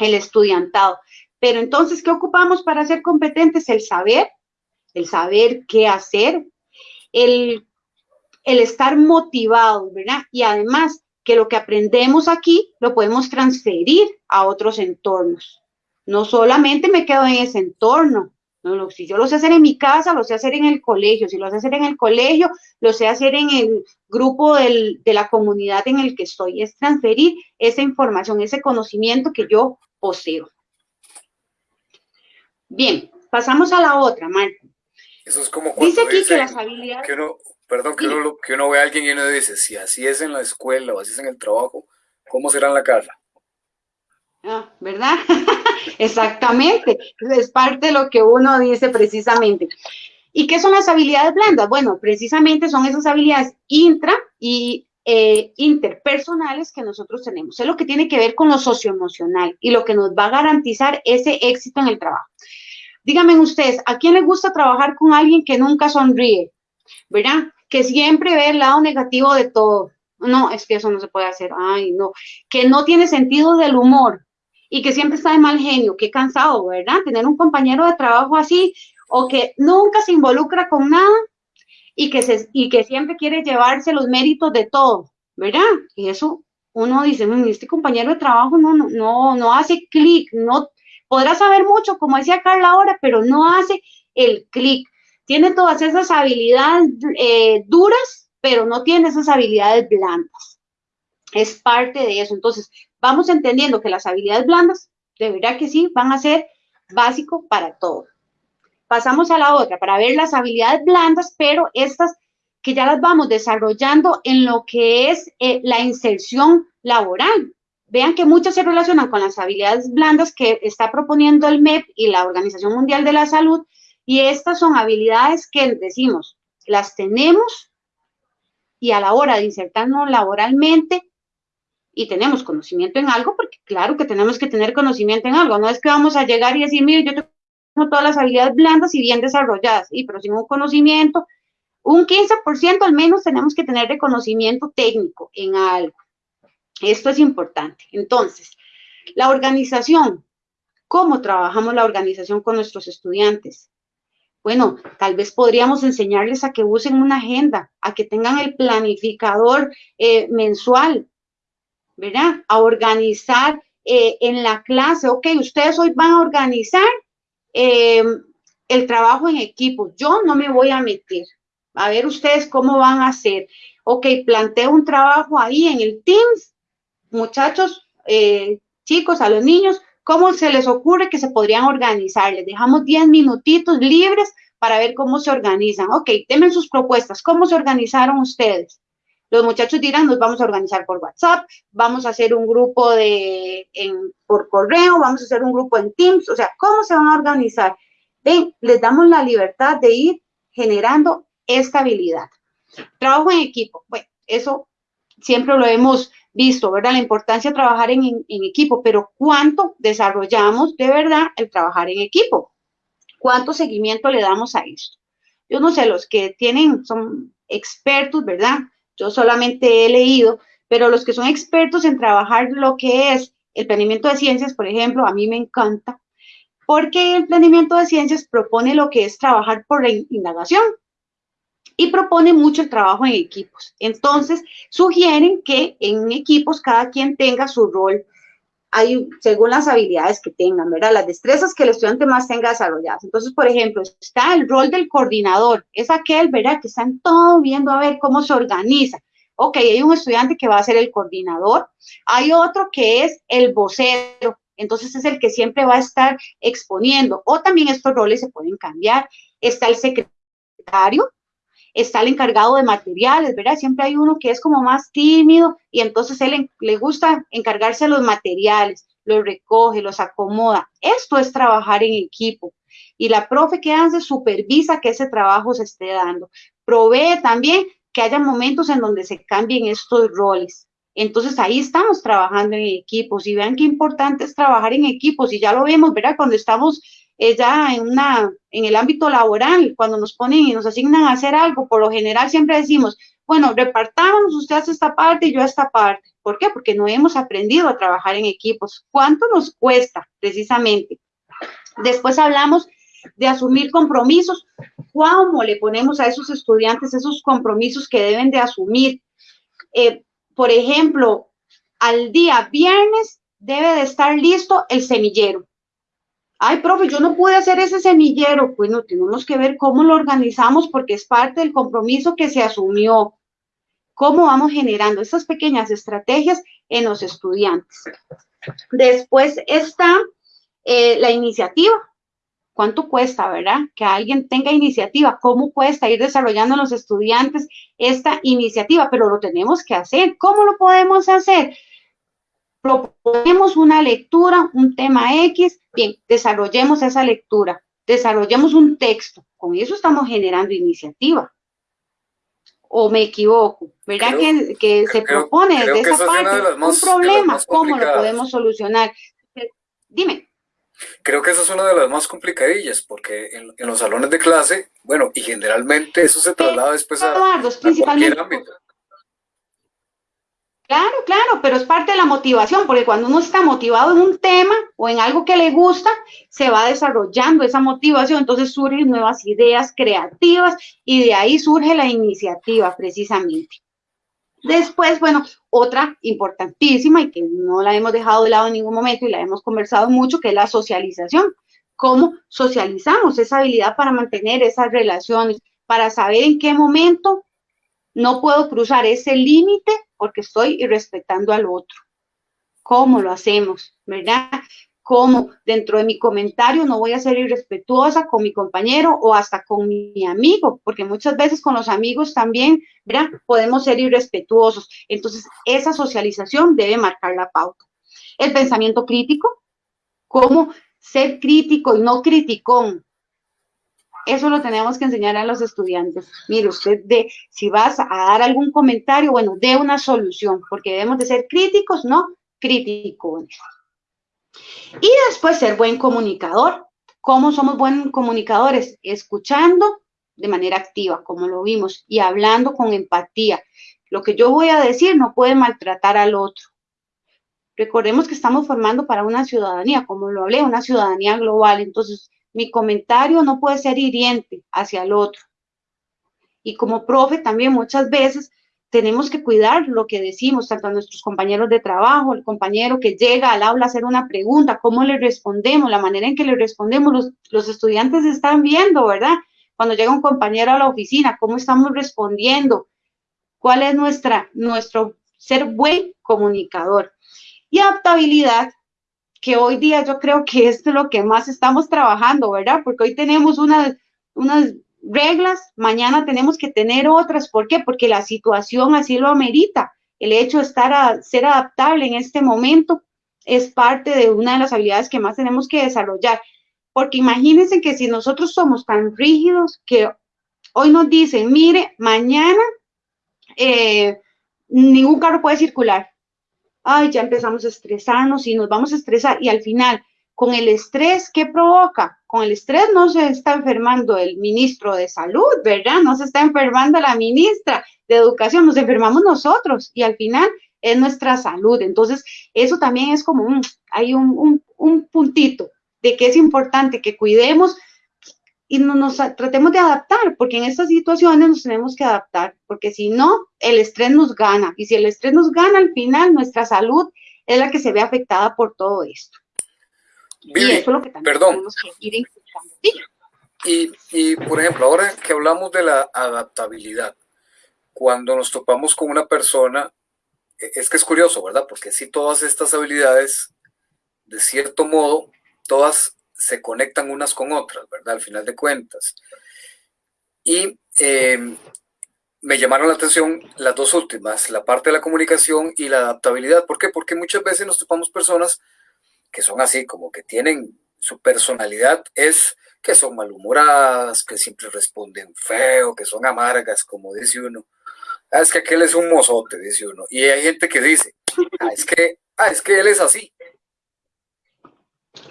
el estudiantado. Pero entonces, ¿qué ocupamos para ser competentes? El saber, el saber qué hacer, el, el estar motivado, ¿verdad? Y además, que lo que aprendemos aquí lo podemos transferir a otros entornos. No solamente me quedo en ese entorno, no, si yo lo sé hacer en mi casa, lo sé hacer en el colegio, si lo sé hacer en el colegio, lo sé hacer en el grupo de la comunidad en el que estoy, es transferir esa información, ese conocimiento que yo poseo. Bien, pasamos a la otra, Marco. Eso es como cuando dice aquí que las habilidades... Perdón, que uno, que uno ve a alguien y uno dice, si así es en la escuela o así es en el trabajo, ¿cómo será en la casa? Ah, ¿verdad? Exactamente. Es parte de lo que uno dice precisamente. ¿Y qué son las habilidades blandas? Bueno, precisamente son esas habilidades intra y eh, interpersonales que nosotros tenemos. Es lo que tiene que ver con lo socioemocional y lo que nos va a garantizar ese éxito en el trabajo. Díganme ustedes, ¿a quién le gusta trabajar con alguien que nunca sonríe? ¿Verdad? Que siempre ve el lado negativo de todo. No, es que eso no se puede hacer. Ay, no. Que no tiene sentido del humor y que siempre está de mal genio. Qué cansado, ¿verdad? Tener un compañero de trabajo así o que nunca se involucra con nada y que, se, y que siempre quiere llevarse los méritos de todo, ¿verdad? Y eso uno dice, mm, este compañero de trabajo no, no, no, no hace clic, no podrá saber mucho, como decía Carla ahora, pero no hace el clic tiene todas esas habilidades eh, duras, pero no tiene esas habilidades blandas. Es parte de eso. Entonces, vamos entendiendo que las habilidades blandas, de verdad que sí, van a ser básico para todo. Pasamos a la otra, para ver las habilidades blandas, pero estas que ya las vamos desarrollando en lo que es eh, la inserción laboral. Vean que muchas se relacionan con las habilidades blandas que está proponiendo el MEP y la Organización Mundial de la Salud, y estas son habilidades que decimos, las tenemos y a la hora de insertarnos laboralmente y tenemos conocimiento en algo, porque claro que tenemos que tener conocimiento en algo, no es que vamos a llegar y decir, mire, yo tengo todas las habilidades blandas y bien desarrolladas, y pero sin un conocimiento, un 15% al menos tenemos que tener reconocimiento técnico en algo. Esto es importante. Entonces, la organización, ¿cómo trabajamos la organización con nuestros estudiantes? Bueno, tal vez podríamos enseñarles a que usen una agenda, a que tengan el planificador eh, mensual, ¿verdad? A organizar eh, en la clase, ok, ustedes hoy van a organizar eh, el trabajo en equipo. Yo no me voy a meter. A ver ustedes cómo van a hacer. Ok, planteo un trabajo ahí en el Teams. Muchachos, chicos, a los niños, ¿Cómo se les ocurre que se podrían organizar? Les dejamos 10 minutitos libres para ver cómo se organizan. Ok, denme sus propuestas. ¿Cómo se organizaron ustedes? Los muchachos dirán, nos vamos a organizar por WhatsApp, vamos a hacer un grupo de, por correo, vamos a hacer un grupo en Teams, o sea, ¿cómo se van a organizar? Ven, les damos la libertad de ir generando estabilidad. Trabajo en equipo, bueno, eso siempre lo hemos visto, ¿verdad? La importancia de trabajar en, equipo, pero ¿cuánto desarrollamos de verdad el trabajar en equipo? ¿Cuánto seguimiento le damos a esto? Yo no sé, los que tienen, son expertos, ¿verdad? Yo solamente he leído, pero los que son expertos en trabajar lo que es el planeamiento de ciencias, por ejemplo, a mí me encanta, porque el planeamiento de ciencias propone lo que es trabajar por indagación, y propone mucho el trabajo en equipos. Entonces, sugieren que en equipos cada quien tenga su rol hay, según las habilidades que tengan, ¿verdad? Las destrezas que el estudiante más tenga desarrolladas. Entonces, por ejemplo, está el rol del coordinador, es aquel, ¿verdad? Que están todos viendo a ver cómo se organiza. Ok, hay un estudiante que va a ser el coordinador, hay otro que es el vocero, entonces es el que siempre va a estar exponiendo, o también estos roles se pueden cambiar. Está el secretario, está el encargado de materiales, ¿verdad? Siempre hay uno que es como más tímido y entonces él le gusta encargarse de los materiales, los recoge, los acomoda. Esto es trabajar en equipo. Y la profe que hace supervisa que ese trabajo se esté dando. Provee también que haya momentos en donde se cambien estos roles. Entonces ahí estamos trabajando en equipos y vean qué importante es trabajar en equipos y ya lo vemos, ¿verdad? Cuando estamos es ya en, una, en el ámbito laboral, cuando nos ponen y nos asignan a hacer algo, por lo general siempre decimos, bueno, repartamos, usted hace esta parte y yo esta parte. ¿Por qué? Porque no hemos aprendido a trabajar en equipos. ¿Cuánto nos cuesta precisamente? Después hablamos de asumir compromisos. ¿Cómo le ponemos a esos estudiantes esos compromisos que deben de asumir? Eh, por ejemplo, al día viernes debe de estar listo el semillero ay, profe, yo no pude hacer ese semillero. Bueno, tenemos que ver cómo lo organizamos porque es parte del compromiso que se asumió. Cómo vamos generando estas pequeñas estrategias en los estudiantes. Después está eh, la iniciativa. ¿Cuánto cuesta, verdad? Que alguien tenga iniciativa. ¿Cómo cuesta ir desarrollando en los estudiantes esta iniciativa? Pero lo tenemos que hacer. ¿Cómo lo podemos hacer? Proponemos una lectura, un tema X, bien, desarrollemos esa lectura, desarrollemos un texto, con eso estamos generando iniciativa. ¿O me equivoco? ¿Verdad que, se propone desde esa parte un problema? ¿Cómo lo podemos solucionar? Dime. Creo que esa es una de las más complicadillas, porque en, los salones de clase, bueno, y generalmente eso se traslada después a, a cualquier ámbito. Claro, claro, pero es parte de la motivación, porque cuando uno está motivado en un tema o en algo que le gusta, se va desarrollando esa motivación, entonces surgen nuevas ideas creativas y de ahí surge la iniciativa precisamente. Después, bueno, otra importantísima y que no la hemos dejado de lado en ningún momento y la hemos conversado mucho, que es la socialización. ¿Cómo socializamos esa habilidad para mantener esas relaciones, para saber en qué momento no puedo cruzar ese límite porque estoy irrespetando al otro. ¿Cómo lo hacemos? ¿Verdad? ¿Cómo dentro de mi comentario no voy a ser irrespetuosa con mi compañero o hasta con mi amigo? Porque muchas veces con los amigos también, ¿verdad? Podemos ser irrespetuosos. Entonces, esa socialización debe marcar la pauta. El pensamiento crítico, cómo ser crítico y no criticón, eso lo tenemos que enseñar a los estudiantes. Mire, usted de, si vas a dar algún comentario, bueno, dé una solución, porque debemos de ser críticos, no críticos. Y después ser buen comunicador. ¿Cómo somos buenos comunicadores? Escuchando de manera activa, como lo vimos, y hablando con empatía. Lo que yo voy a decir no puede maltratar al otro. Recordemos que estamos formando para una ciudadanía, como lo hablé, una ciudadanía global. Entonces, mi comentario no puede ser hiriente hacia el otro. Y como profe también muchas veces tenemos que cuidar lo que decimos, tanto a nuestros compañeros de trabajo, el compañero que llega al aula a hacer una pregunta, cómo le respondemos, la manera en que le respondemos, los, los estudiantes están viendo, ¿verdad? Cuando llega un compañero a la oficina, cómo estamos respondiendo, cuál es nuestra, nuestro ser buen comunicador. Y adaptabilidad, que hoy día yo creo que es lo que más estamos trabajando, ¿verdad? Porque hoy tenemos unas, unas reglas, mañana tenemos que tener otras. ¿Por qué? Porque la situación así lo amerita. El hecho de estar a, ser adaptable en este momento es parte de una de las habilidades que más tenemos que desarrollar. Porque imagínense que si nosotros somos tan rígidos que hoy nos dicen, mire, mañana eh, ningún carro puede circular. Ay, ya empezamos a estresarnos y nos vamos a estresar y al final con el estrés, ¿qué provoca? Con el estrés no se está enfermando el ministro de salud, ¿verdad? No se está enfermando la ministra de educación, nos enfermamos nosotros y al final es nuestra salud. Entonces, eso también es como un, hay un, un, puntito de que es importante que cuidemos y no nos tratemos de adaptar, porque en estas situaciones nos tenemos que adaptar, porque si no, el estrés nos gana. Y si el estrés nos gana, al final nuestra salud es la que se ve afectada por todo esto y eso es lo que también perdón. tenemos que ir Y, y, por ejemplo, ahora que hablamos de la adaptabilidad, cuando nos topamos con una persona, e, es que es curioso, ¿verdad? Porque si todas estas habilidades, de cierto modo, todas se conectan unas con otras, ¿verdad? Al final de cuentas. Y em, me llamaron la atención las dos últimas, la parte de la comunicación y la adaptabilidad. ¿Por qué? Porque muchas veces nos topamos personas que son así, como que tienen su personalidad es que son malhumoradas, que siempre responden feo, que son amargas, como dice uno. Ah, es que aquel es un mozote, dice uno. Y hay gente que dice, ah, es que, ah, es que él es así.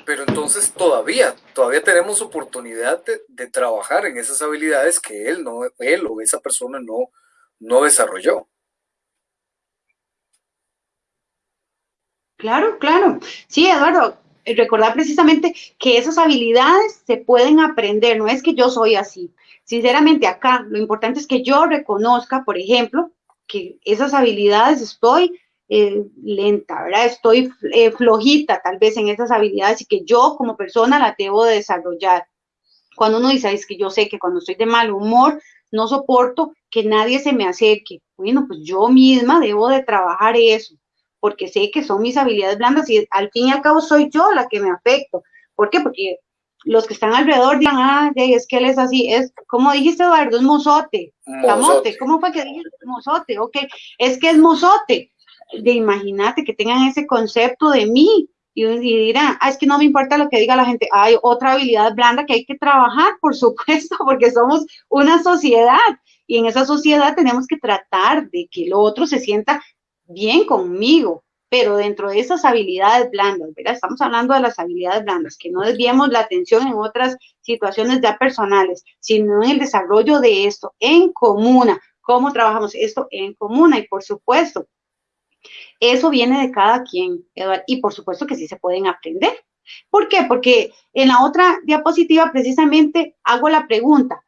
Pero entonces todavía, todavía tenemos oportunidad de, trabajar en esas habilidades que él no, él o esa persona no, no desarrolló. Claro, claro. Sí, Eduardo, eh, recordar precisamente que esas habilidades se pueden aprender, no es que yo soy así. Sinceramente, acá lo importante es que yo reconozca, por ejemplo, que esas habilidades estoy eh, lenta, ¿verdad? Estoy eh, flojita tal vez en esas habilidades y que yo como persona la debo de desarrollar. Cuando uno dice, es que yo sé que cuando estoy de mal humor, no soporto que nadie se me acerque. Bueno, pues yo misma debo de trabajar eso porque sé que son mis habilidades blandas y al fin y al cabo soy yo la que me afecto. ¿Por qué? Porque los que están alrededor digan, ah, es que él es así, es, como dijiste Eduardo, es mozote, mozote. ¿cómo fue que dijiste mozote? Ok, es que es mozote. De imagínate que tengan ese concepto de mí y, dirán, ah, es que no me importa lo que diga la gente, hay otra habilidad blanda que hay que trabajar, por supuesto, porque somos una sociedad y en esa sociedad tenemos que tratar de que el otro se sienta bien conmigo, pero dentro de esas habilidades blandas, ¿verdad? Estamos hablando de las habilidades blandas, que no desviemos la atención en otras situaciones ya personales, sino en el desarrollo de esto en comuna. ¿Cómo trabajamos esto en comuna? Y por supuesto, eso viene de cada quien, Eduardo, y por supuesto que sí se pueden aprender. ¿Por qué? Porque en la otra diapositiva precisamente hago la pregunta,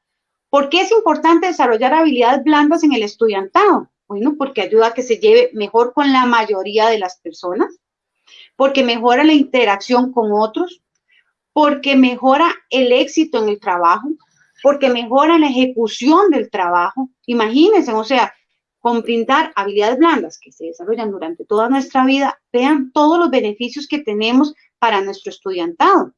¿por qué es importante desarrollar habilidades blandas en el estudiantado? Bueno, porque ayuda a que se lleve mejor con la mayoría de las personas, porque mejora la interacción con otros, porque mejora el éxito en el trabajo, porque mejora la ejecución del trabajo. Imagínense, o sea, con brindar habilidades blandas que se desarrollan durante toda nuestra vida, vean todos los beneficios que tenemos para nuestro estudiantado.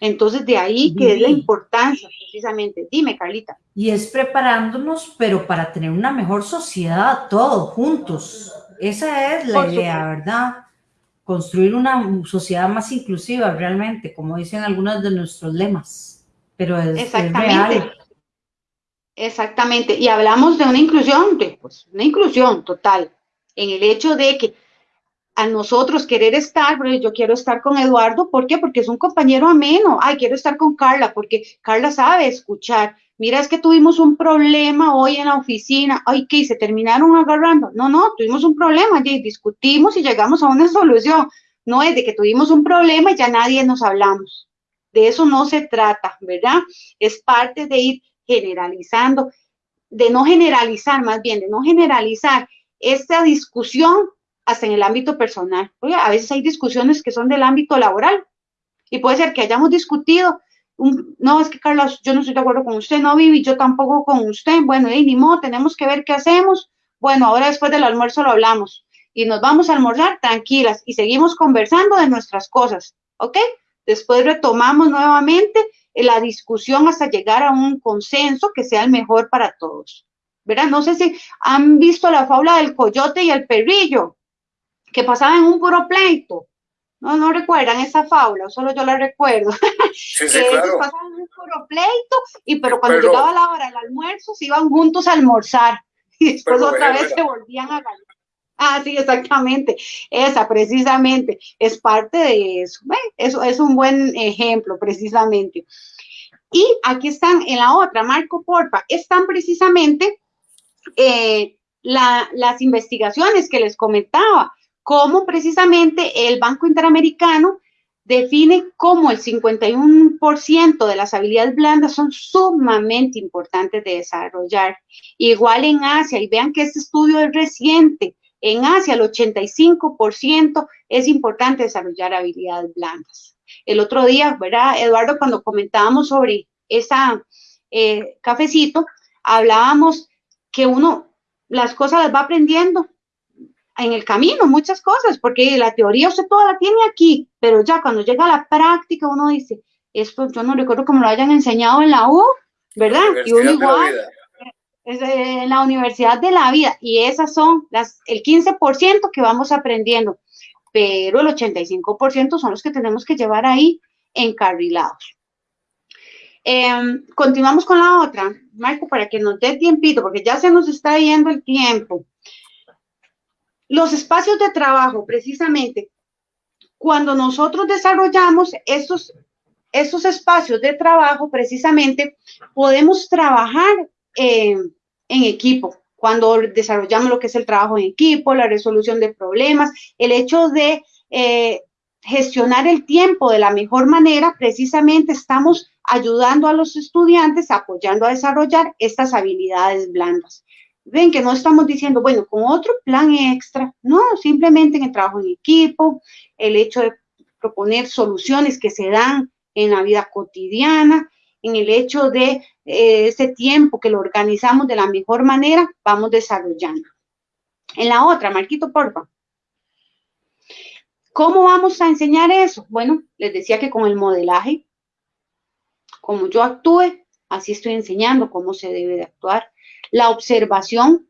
Entonces, de ahí que es la importancia, precisamente. Dime, Carlita. Y es preparándonos, pero para tener una mejor sociedad, todos juntos. Esa es la idea, ¿verdad? Construir una sociedad más inclusiva, realmente, como dicen algunos de nuestros lemas. Pero es, Exactamente. Exactamente. Y hablamos de una inclusión, pues, una inclusión total, en el hecho de que a nosotros querer estar, porque yo quiero estar con Eduardo, ¿por qué? Porque es un compañero ameno, ay, quiero estar con Carla, porque Carla sabe escuchar, mira, es que tuvimos un problema hoy en la oficina, ay, ¿qué? Se terminaron agarrando, no, no, tuvimos un problema, y discutimos y llegamos a una solución, no es de que tuvimos un problema y ya nadie nos hablamos, de eso no se trata, ¿verdad? Es parte de ir generalizando, de no generalizar, más bien, de no generalizar esta discusión hasta en el ámbito personal. Oye, a veces hay discusiones que son del ámbito laboral y puede ser que hayamos discutido, no, es que Carlos, yo no estoy de acuerdo con usted, no, Vivi, yo tampoco con usted, bueno, y ni modo, tenemos que ver qué hacemos. Bueno, ahora después del almuerzo lo hablamos y nos vamos a almorzar tranquilas y seguimos conversando de nuestras cosas, ¿ok? Después retomamos nuevamente la discusión hasta llegar a un consenso que sea el mejor para todos. ¿Verdad? No sé si han visto la fábula del coyote y el perrillo que pasaba en un puro pleito. No, no recuerdan esa fábula, solo yo la recuerdo. Sí, sí, que claro. ellos pasaban en un puro pleito, y pero cuando llegaba la hora del almuerzo se iban juntos a almorzar y después otra vez se volvían a ganar. Ah, sí, exactamente. Esa, precisamente, es parte de eso. Eso es un buen ejemplo, precisamente. Y aquí están en la otra, Marco Porfa, están precisamente eh, las investigaciones que les comentaba cómo precisamente el Banco Interamericano define cómo el 51% de las habilidades blandas son sumamente importantes de desarrollar. Igual en Asia, y vean que este estudio es reciente, en Asia el 85% es importante desarrollar habilidades blandas. El otro día, ¿verdad, Eduardo? Cuando comentábamos sobre esa eh, cafecito, hablábamos que uno las cosas las va aprendiendo en el camino muchas cosas, porque la teoría usted toda la tiene aquí, pero ya cuando llega a la práctica uno dice, esto yo no recuerdo cómo lo hayan enseñado en la U, ¿verdad? Y uno igual, es la universidad de la vida, y esas son las, el 15% que vamos aprendiendo, pero el 85% son los que tenemos que llevar ahí encarrilados. Em, continuamos con la otra, Marco, para que nos dé tiempito, porque ya se nos está yendo el tiempo. Los espacios de trabajo, precisamente, cuando nosotros desarrollamos estos, estos espacios de trabajo, precisamente, podemos trabajar en equipo. Cuando desarrollamos lo que es el trabajo en equipo, la resolución de problemas, el hecho de eh, gestionar el tiempo de la mejor manera, precisamente estamos ayudando a los estudiantes, apoyando a desarrollar estas habilidades blandas. Ven que no estamos diciendo, bueno, con otro plan extra, no, simplemente en el trabajo en equipo, el hecho de proponer soluciones que se dan en la vida cotidiana, en el hecho de eh, ese tiempo que lo organizamos de la mejor manera, vamos desarrollando. En la otra, Marquito, porfa. ¿Cómo vamos a enseñar eso? Bueno, les decía que con el modelaje, como yo actúe, así estoy enseñando cómo se debe de actuar la observación,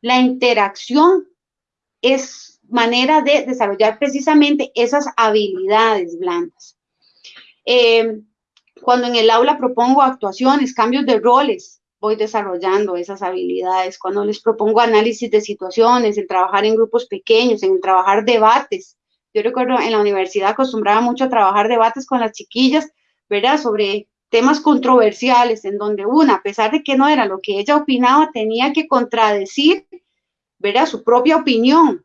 la interacción es manera de desarrollar precisamente esas habilidades blandas. Eh, cuando en el aula propongo actuaciones, cambios de roles, voy desarrollando esas habilidades. Cuando les propongo análisis de situaciones, el trabajar en grupos pequeños, en el trabajar debates. Yo recuerdo en la universidad acostumbraba mucho a trabajar debates con las chiquillas, ¿verdad? Sobre temas controversiales en donde una, a pesar de que no era lo que ella opinaba, tenía que contradecir, ¿verdad? Su propia opinión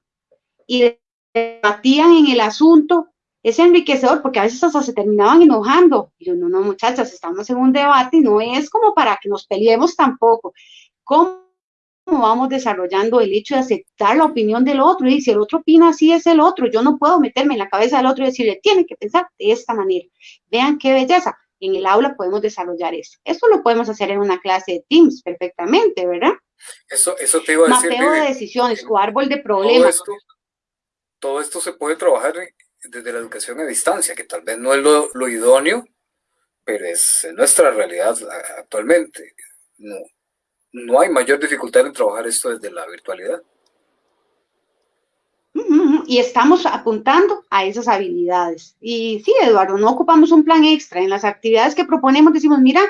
y debatían en el asunto, es enriquecedor porque a veces hasta se terminaban enojando. Y yo, no, no, muchachas, estamos en un debate y no es como para que nos peleemos tampoco. ¿Cómo vamos desarrollando el hecho de aceptar la opinión del otro? Y si el otro opina así es el otro, yo no puedo meterme en la cabeza del otro y decirle, tiene que pensar de esta manera. Vean qué belleza en el aula podemos desarrollar eso. Esto lo podemos hacer en una clase de Teams perfectamente, ¿verdad? Eso, eso te iba a decir. Mapeo de decisiones o árbol de problemas. Todo esto, se puede trabajar desde la educación a distancia, que tal vez no es lo, idóneo, pero es nuestra realidad actualmente. No, no hay mayor dificultad en trabajar esto desde la virtualidad y estamos apuntando a esas habilidades. Y sí, Eduardo, no ocupamos un plan extra. En las actividades que proponemos decimos, mira,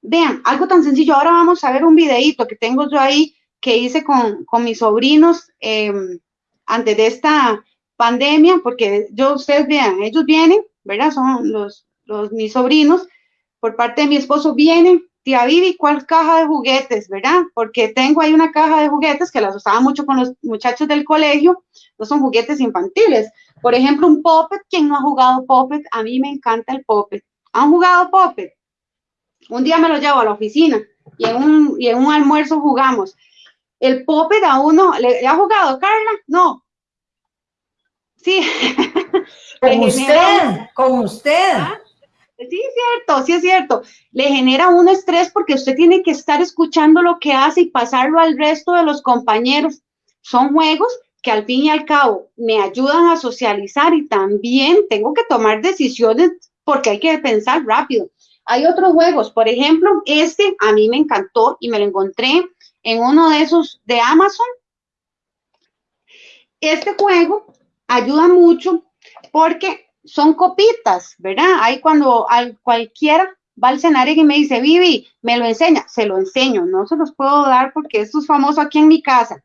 vean, algo tan sencillo. Ahora vamos a ver un videito que tengo yo ahí que hice con, mis sobrinos em, antes de esta pandemia, porque yo, ustedes vean, ellos vienen, ¿verdad? Son los, los mis sobrinos, por parte de mi esposo vienen, tía Vivi, ¿cuál caja de juguetes, verdad? Porque tengo ahí una caja de juguetes que las usaba mucho con los muchachos del colegio, no son juguetes infantiles. Por ejemplo, un Puppet, ¿quién no ha jugado Puppet? A mí me encanta el Puppet. ¿Han jugado Puppet? Un día me lo llevo a la oficina y en un, y en un almuerzo jugamos. El Puppet a uno, ¿le, ha jugado Carla? No. Sí. Con usted, con usted. ¿Ah? Sí, es cierto, sí es cierto. Le genera un estrés porque usted tiene que estar escuchando lo que hace y pasarlo al resto de los compañeros. Son juegos que al fin y al cabo me ayudan a socializar y también tengo que tomar decisiones porque hay que pensar rápido. Hay otros juegos, por ejemplo, este a mí me encantó y me lo encontré en uno de esos de Amazon. Este juego ayuda mucho porque son copitas, ¿verdad? Ahí cuando al cualquiera va al escenario y me dice, Vivi, me lo enseña, se lo enseño, no se los puedo dar porque esto es famoso aquí en mi casa.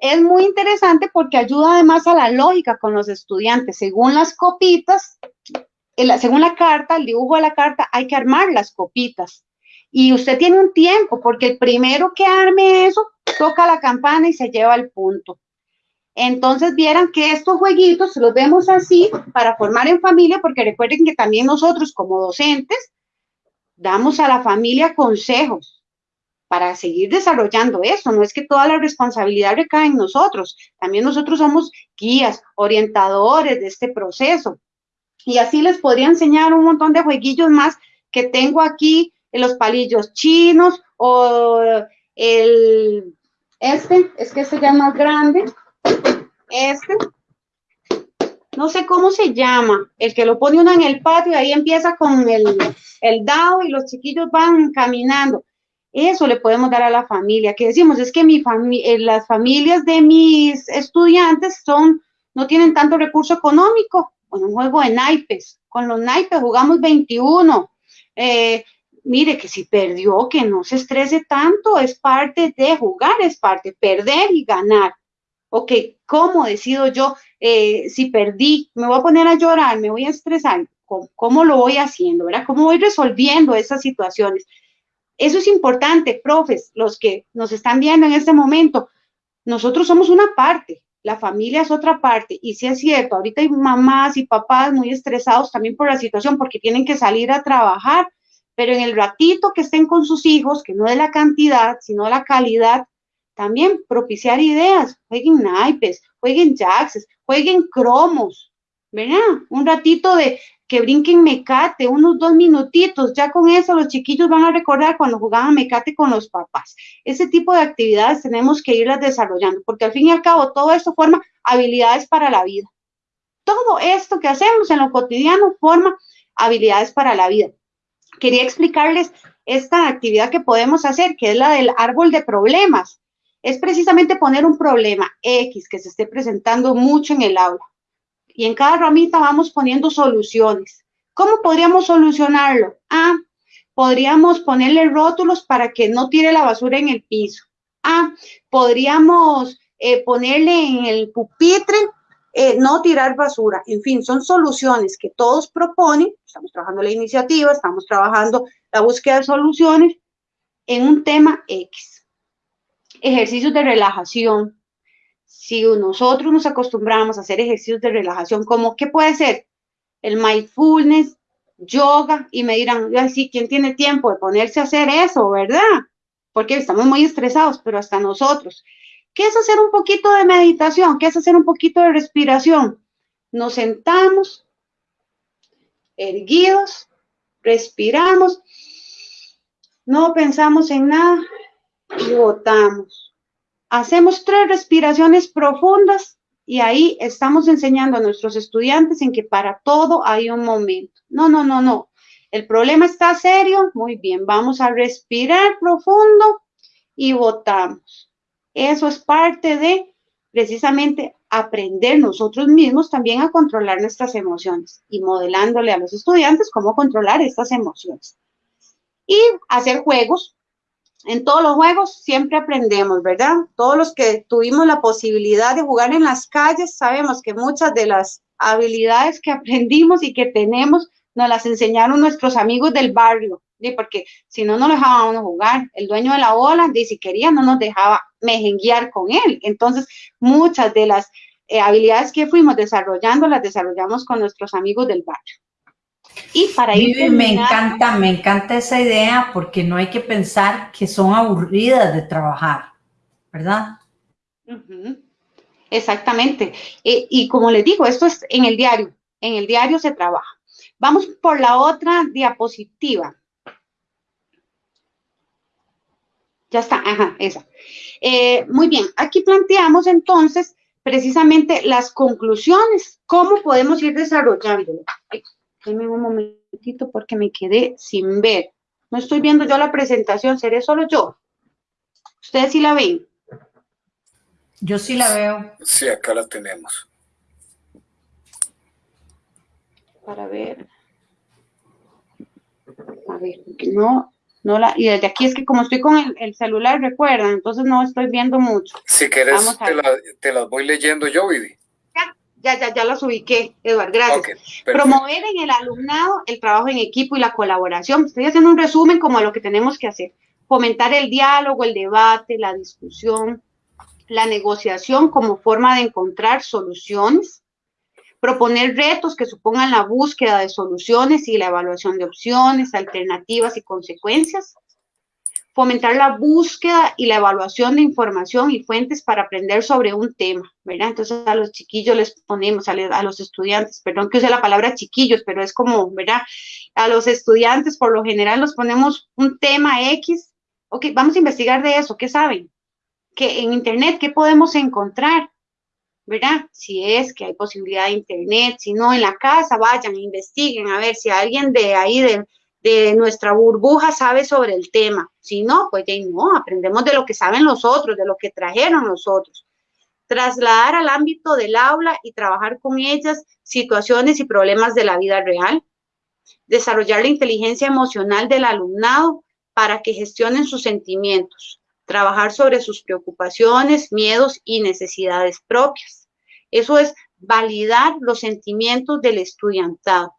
Es muy interesante porque ayuda además a la lógica con los estudiantes. Según las copitas, según la carta, el dibujo de la carta, hay que armar las copitas. Y usted tiene un tiempo, porque el primero que arme eso, toca la campana y se lleva el punto. Entonces vieran que estos jueguitos los vemos así para formar en familia, porque recuerden que también nosotros como docentes damos a la familia consejos para seguir desarrollando eso. No es que toda la responsabilidad recae en nosotros, también nosotros somos guías, orientadores de este proceso. Y así les podría enseñar un montón de jueguillos más que tengo aquí, los palillos chinos o el, este, es que este ya es más grande, este, no sé cómo se llama, el que lo pone uno en el patio ahí empieza con el, el dado y los chiquillos van caminando. Eso le podemos dar a la familia. Que decimos, es que mi eh, las familias de mis estudiantes son, no tienen tanto recurso económico. Con un juego de naipes. Con los naipes jugamos 21. Eh, mire que si perdió, que no se estrese tanto, es parte de jugar, es parte, perder y ganar ok, ¿cómo decido yo eh, si perdí? Me voy a poner a llorar, me voy a estresar, ¿cómo, lo voy haciendo? ¿verdad? ¿Cómo voy resolviendo esas situaciones? Eso es importante, profes, los que nos están viendo en este momento. Nosotros somos una parte, la familia es otra parte. Y si es cierto, ahorita hay mamás y papás muy estresados también por la situación porque tienen que salir a trabajar, pero en el ratito que estén con sus hijos, que no de la cantidad, sino la calidad, también propiciar ideas, jueguen naipes, jueguen jacks, jueguen cromos, ¿verdad? Un ratito de que brinquen mecate, unos dos minutitos, ya con eso los chiquillos van a recordar cuando jugaban mecate con los papás. Ese tipo de actividades tenemos que irlas desarrollando, porque al fin y al cabo todo esto forma habilidades para la vida. Todo esto que hacemos en lo cotidiano forma habilidades para la vida. Quería explicarles esta actividad que podemos hacer, que es la del árbol de problemas es precisamente poner un problema X que se esté presentando mucho en el aula. Y en cada ramita vamos poniendo soluciones. ¿Cómo podríamos solucionarlo? Ah, podríamos ponerle rótulos para que no tire la basura en el piso. Ah, podríamos eh, ponerle en el pupitre eh, no tirar basura. En fin, son soluciones que todos proponen. Estamos trabajando la iniciativa, estamos trabajando la búsqueda de soluciones en un tema X ejercicios de relajación. Si nosotros nos acostumbramos a hacer ejercicios de relajación, como qué puede ser el mindfulness, yoga, y me dirán, ¿quién tiene tiempo de ponerse a hacer eso, verdad? Porque estamos muy estresados, pero hasta nosotros. ¿Qué es hacer un poquito de meditación? ¿Qué es hacer un poquito de respiración? Nos sentamos, erguidos, respiramos, no pensamos en nada, y botamos. Hacemos tres respiraciones profundas y ahí estamos enseñando a nuestros estudiantes en que para todo hay un momento. No, no, no, no. El problema está serio. Muy bien, vamos a respirar profundo y botamos. Eso es parte de precisamente aprender nosotros mismos también a controlar nuestras emociones y modelándole a los estudiantes cómo controlar estas emociones. Y hacer juegos en todos los juegos siempre aprendemos, ¿verdad? Todos los que tuvimos la posibilidad de jugar en las calles sabemos que muchas de las habilidades que aprendimos y que tenemos nos las enseñaron nuestros amigos del barrio, porque si no, no dejaban uno jugar. El dueño de la bola, si quería, no nos dejaba mejenguear con él. Entonces, muchas de las eh, habilidades que fuimos desarrollando las desarrollamos con nuestros amigos del barrio. Y para ir Me encanta, me encanta esa idea porque no hay que pensar que son aburridas de trabajar, ¿verdad? Exactamente. Eh, y como les digo, esto es en el diario, en el diario se trabaja. Vamos por la otra diapositiva. Ya está, ajá, esa. Eh, muy bien, aquí planteamos entonces precisamente las conclusiones, cómo podemos ir desarrollándolo. Denme un momentito porque me quedé sin ver. No estoy viendo yo la presentación, seré solo yo. ¿Ustedes sí la ven? Yo sí la veo. Sí, acá la tenemos. Para ver. A ver, no, no la, y desde aquí es que como estoy con el, celular, recuerdan, entonces no estoy viendo mucho. Si quieres, te, la, te, las voy leyendo yo, Vivi. Ya, ya, ya las ubiqué, Eduardo, gracias. Promover en el alumnado el trabajo en equipo y la colaboración. Estoy haciendo un resumen como de lo que tenemos que hacer. Fomentar el diálogo, el debate, la discusión, la negociación como forma de encontrar soluciones, proponer retos que supongan la búsqueda de soluciones y la evaluación de opciones, alternativas y consecuencias, fomentar la búsqueda y la evaluación de información y fuentes para aprender sobre un tema, ¿verdad? Entonces a los chiquillos les ponemos, a, los estudiantes, perdón que use la palabra chiquillos, pero es como, ¿verdad? A los estudiantes por lo general los ponemos un tema X, ok, vamos a investigar de eso, ¿qué saben? que en Internet, ¿qué podemos encontrar? ¿Verdad? Si es que hay posibilidad de Internet, si no, en la casa, vayan, investiguen, a ver si alguien de ahí, de, de nuestra burbuja sabe sobre el tema. Si no, pues ya no, aprendemos de lo que saben los otros, de lo que trajeron los otros. Trasladar al ámbito del aula y trabajar con ellas situaciones y problemas de la vida real. Desarrollar la inteligencia emocional del alumnado para que gestionen sus sentimientos trabajar sobre sus preocupaciones, miedos y necesidades propias. Eso es validar los sentimientos del estudiantado.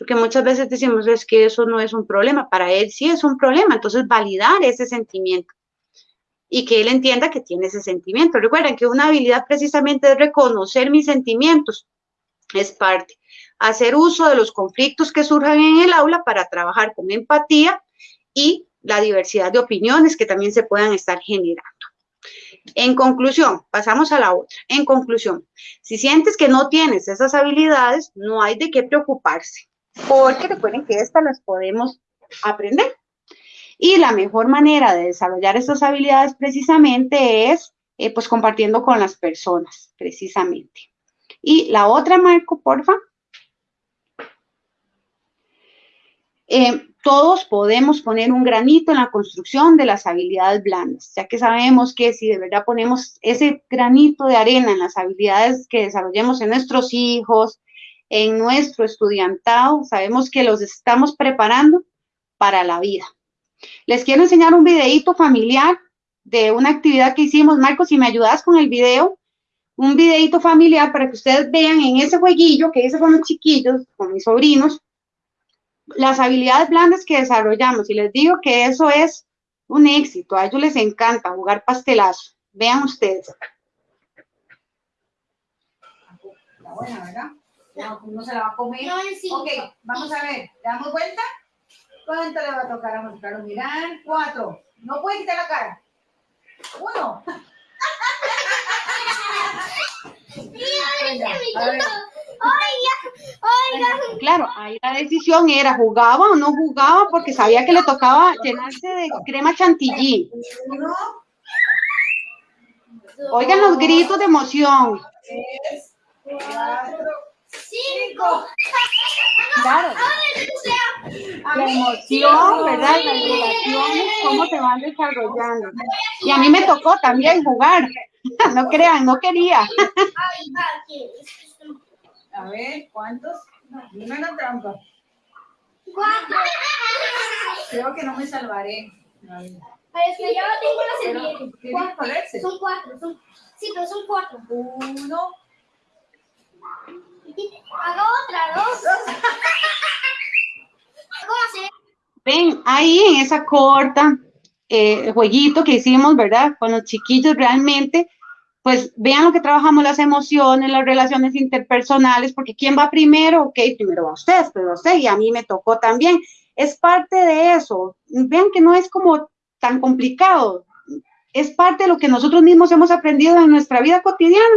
Porque muchas veces decimos, es que eso no es un problema, para él sí es un problema, entonces validar ese sentimiento y que él entienda que tiene ese sentimiento. Recuerden que una habilidad precisamente es reconocer mis sentimientos, es parte. Hacer uso de los conflictos que surjan en el aula para trabajar con empatía y la diversidad de opiniones que también se puedan estar generando. En conclusión, pasamos a la otra. En conclusión, si sientes que no tienes esas habilidades, no hay de qué preocuparse, porque recuerden que estas las podemos aprender. Y la mejor manera de desarrollar estas habilidades precisamente es eh, pues compartiendo con las personas, precisamente. Y la otra, Marco, porfa. Eh, todos podemos poner un granito en la construcción de las habilidades blandas, ya que sabemos que si de verdad ponemos ese granito de arena en las habilidades que desarrollemos en nuestros hijos, en nuestro estudiantado, sabemos que los estamos preparando para la vida. Les quiero enseñar un videito familiar de una actividad que hicimos. Marcos, si me ayudas con el video, un videito familiar para que ustedes vean en ese jueguillo que hice con los chiquillos, con mis sobrinos, las habilidades blandas que desarrollamos, y les digo que eso es un éxito, a ellos les encanta jugar pastelazo. Vean ustedes. Está buena, ¿verdad? No, se la va a comer. ok, vamos a ver, ¿le damos vuelta? ¿Cuánto le va a tocar a Carlos? Mirar, cuatro. No puede quitar la cara. Uno. a ver. Claro, ahí la decisión era jugaba o no jugaba porque sabía que le tocaba llenarse de crema chantilly. Oigan los gritos de emoción. Cinco. Claro. La emoción, ¿verdad? Las relaciones, cómo se van desarrollando. Y a mí me tocó también jugar. No crean, no quería. A ver, ¿cuántos? No, dime la trampa. Creo que no me salvaré. Pero es que yo no tengo la servilleta. Son cuatro, son, sí, pero son cuatro. Uno. Hago otra, dos. Ven, ahí en esa corta eh, jueguito que hicimos, ¿verdad? Con los chiquillos realmente, pues vean lo que trabajamos las emociones, las relaciones interpersonales, porque ¿quién va primero? Ok, primero va usted, pero usted y a mí me tocó también. Es parte de eso. Vean que no es como tan complicado. Es parte de lo que nosotros mismos hemos aprendido en nuestra vida cotidiana.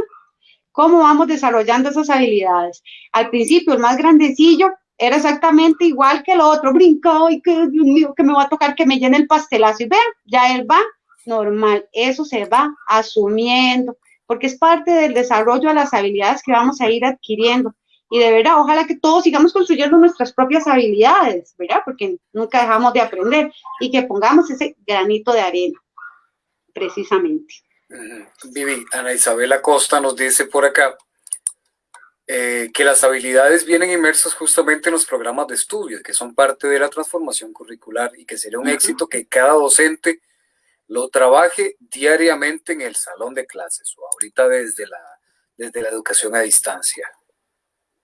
Cómo vamos desarrollando esas habilidades. Al principio, el más grandecillo era exactamente igual que el otro, brincó y que, Dios mío, que me va a tocar que me llene el pastelazo. Y vean, ya él va normal. Eso se va asumiendo, porque es parte del desarrollo de las habilidades que vamos a ir adquiriendo. Y de verdad, ojalá que todos sigamos construyendo nuestras propias habilidades, ¿verdad? Porque nunca dejamos de aprender y que pongamos ese granito de arena, precisamente. Vivi, Ana Isabel Costa nos dice por acá eh, que las habilidades vienen inmersas justamente en los programas de estudio, que son parte de la transformación curricular y que sería un éxito que cada docente lo trabaje diariamente en el salón de clases o ahorita desde la, desde la educación a distancia.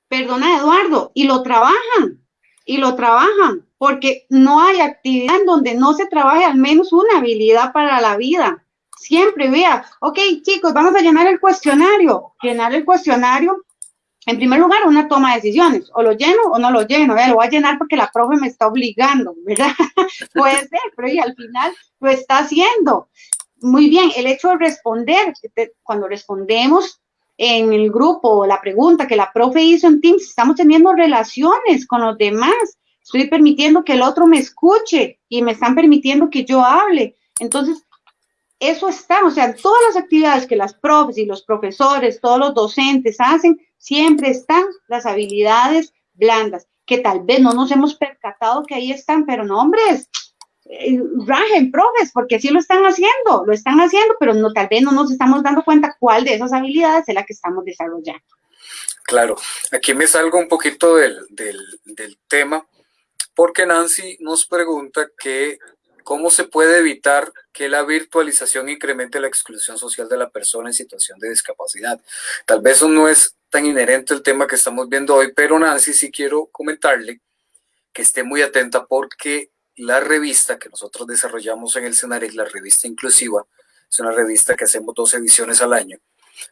Perdona, Eduardo, y lo trabajan, y lo trabajan, porque no hay actividad en donde no se trabaje al menos una habilidad para la vida. Siempre vea, ok, chicos, vamos a llenar el cuestionario. Llenar el cuestionario, en primer lugar, una toma de decisiones. O lo lleno o no lo lleno. Lo voy a llenar porque la profe me está obligando, ¿verdad? Puede ser, pero y al final lo está haciendo. Muy bien, el hecho de responder, cuando respondemos, en el grupo, la pregunta que la profe hizo en Teams, estamos teniendo relaciones con los demás, estoy permitiendo que el otro me escuche y me están permitiendo que yo hable. Entonces, eso está, o sea, todas las actividades que las profes y los profesores, todos los docentes hacen, siempre están las habilidades blandas, que tal vez no nos hemos percatado que ahí están, pero no, hombres, eh, rajen, profes, porque sí lo están haciendo, lo están haciendo, pero no, tal vez no nos estamos dando cuenta cuál de esas habilidades es la que estamos desarrollando. Claro, aquí me salgo un poquito del, del tema, porque Nancy nos pregunta que cómo se puede evitar que la virtualización incremente la exclusión social de la persona en situación de discapacidad. Tal vez eso no es tan inherente el tema que estamos viendo hoy, pero Nancy sí quiero comentarle que esté muy atenta porque la revista que nosotros desarrollamos en el CENAREC, la revista inclusiva, es una revista que hacemos dos ediciones al año.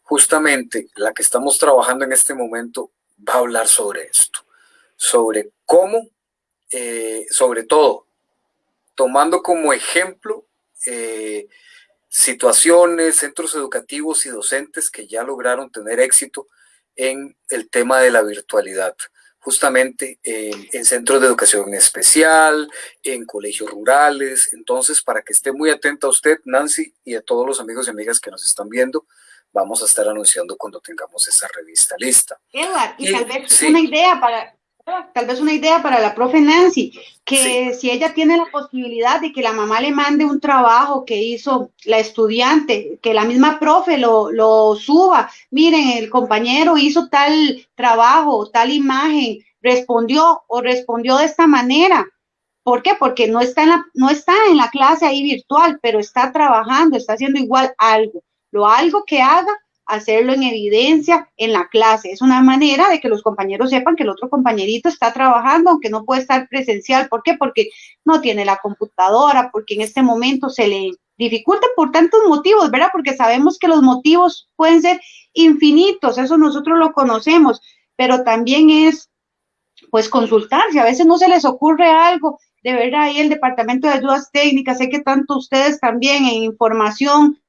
Justamente la que estamos trabajando en este momento va a hablar sobre esto, sobre cómo, eh, sobre todo, tomando como ejemplo eh, situaciones, centros educativos y docentes que ya lograron tener éxito en el tema de la virtualidad justamente en, centros de educación especial, en colegios rurales. Entonces, para que esté muy atenta a usted, Nancy, y a todos los amigos y amigas que nos están viendo, vamos a estar anunciando cuando tengamos esa revista lista. Edward, y, tal vez una idea para, tal vez una idea para la profe Nancy, que si ella tiene la posibilidad de que la mamá le mande un trabajo que hizo la estudiante, que la misma profe lo, lo suba, miren, el compañero hizo tal trabajo, tal imagen, respondió o respondió de esta manera. ¿Por qué? Porque no está en la, no está en la clase ahí virtual, pero está trabajando, está haciendo igual algo. Lo algo que haga, hacerlo en evidencia en la clase. Es una manera de que los compañeros sepan que el otro compañerito está trabajando, aunque no puede estar presencial. ¿Por qué? Porque no tiene la computadora, porque en este momento se le dificulta por tantos motivos, ¿verdad? Porque sabemos que los motivos pueden ser infinitos, eso nosotros lo conocemos, pero también es pues consultar, si a veces no se les ocurre algo, de verdad ahí el Departamento de Ayudas Técnicas, sé que tanto ustedes también en información,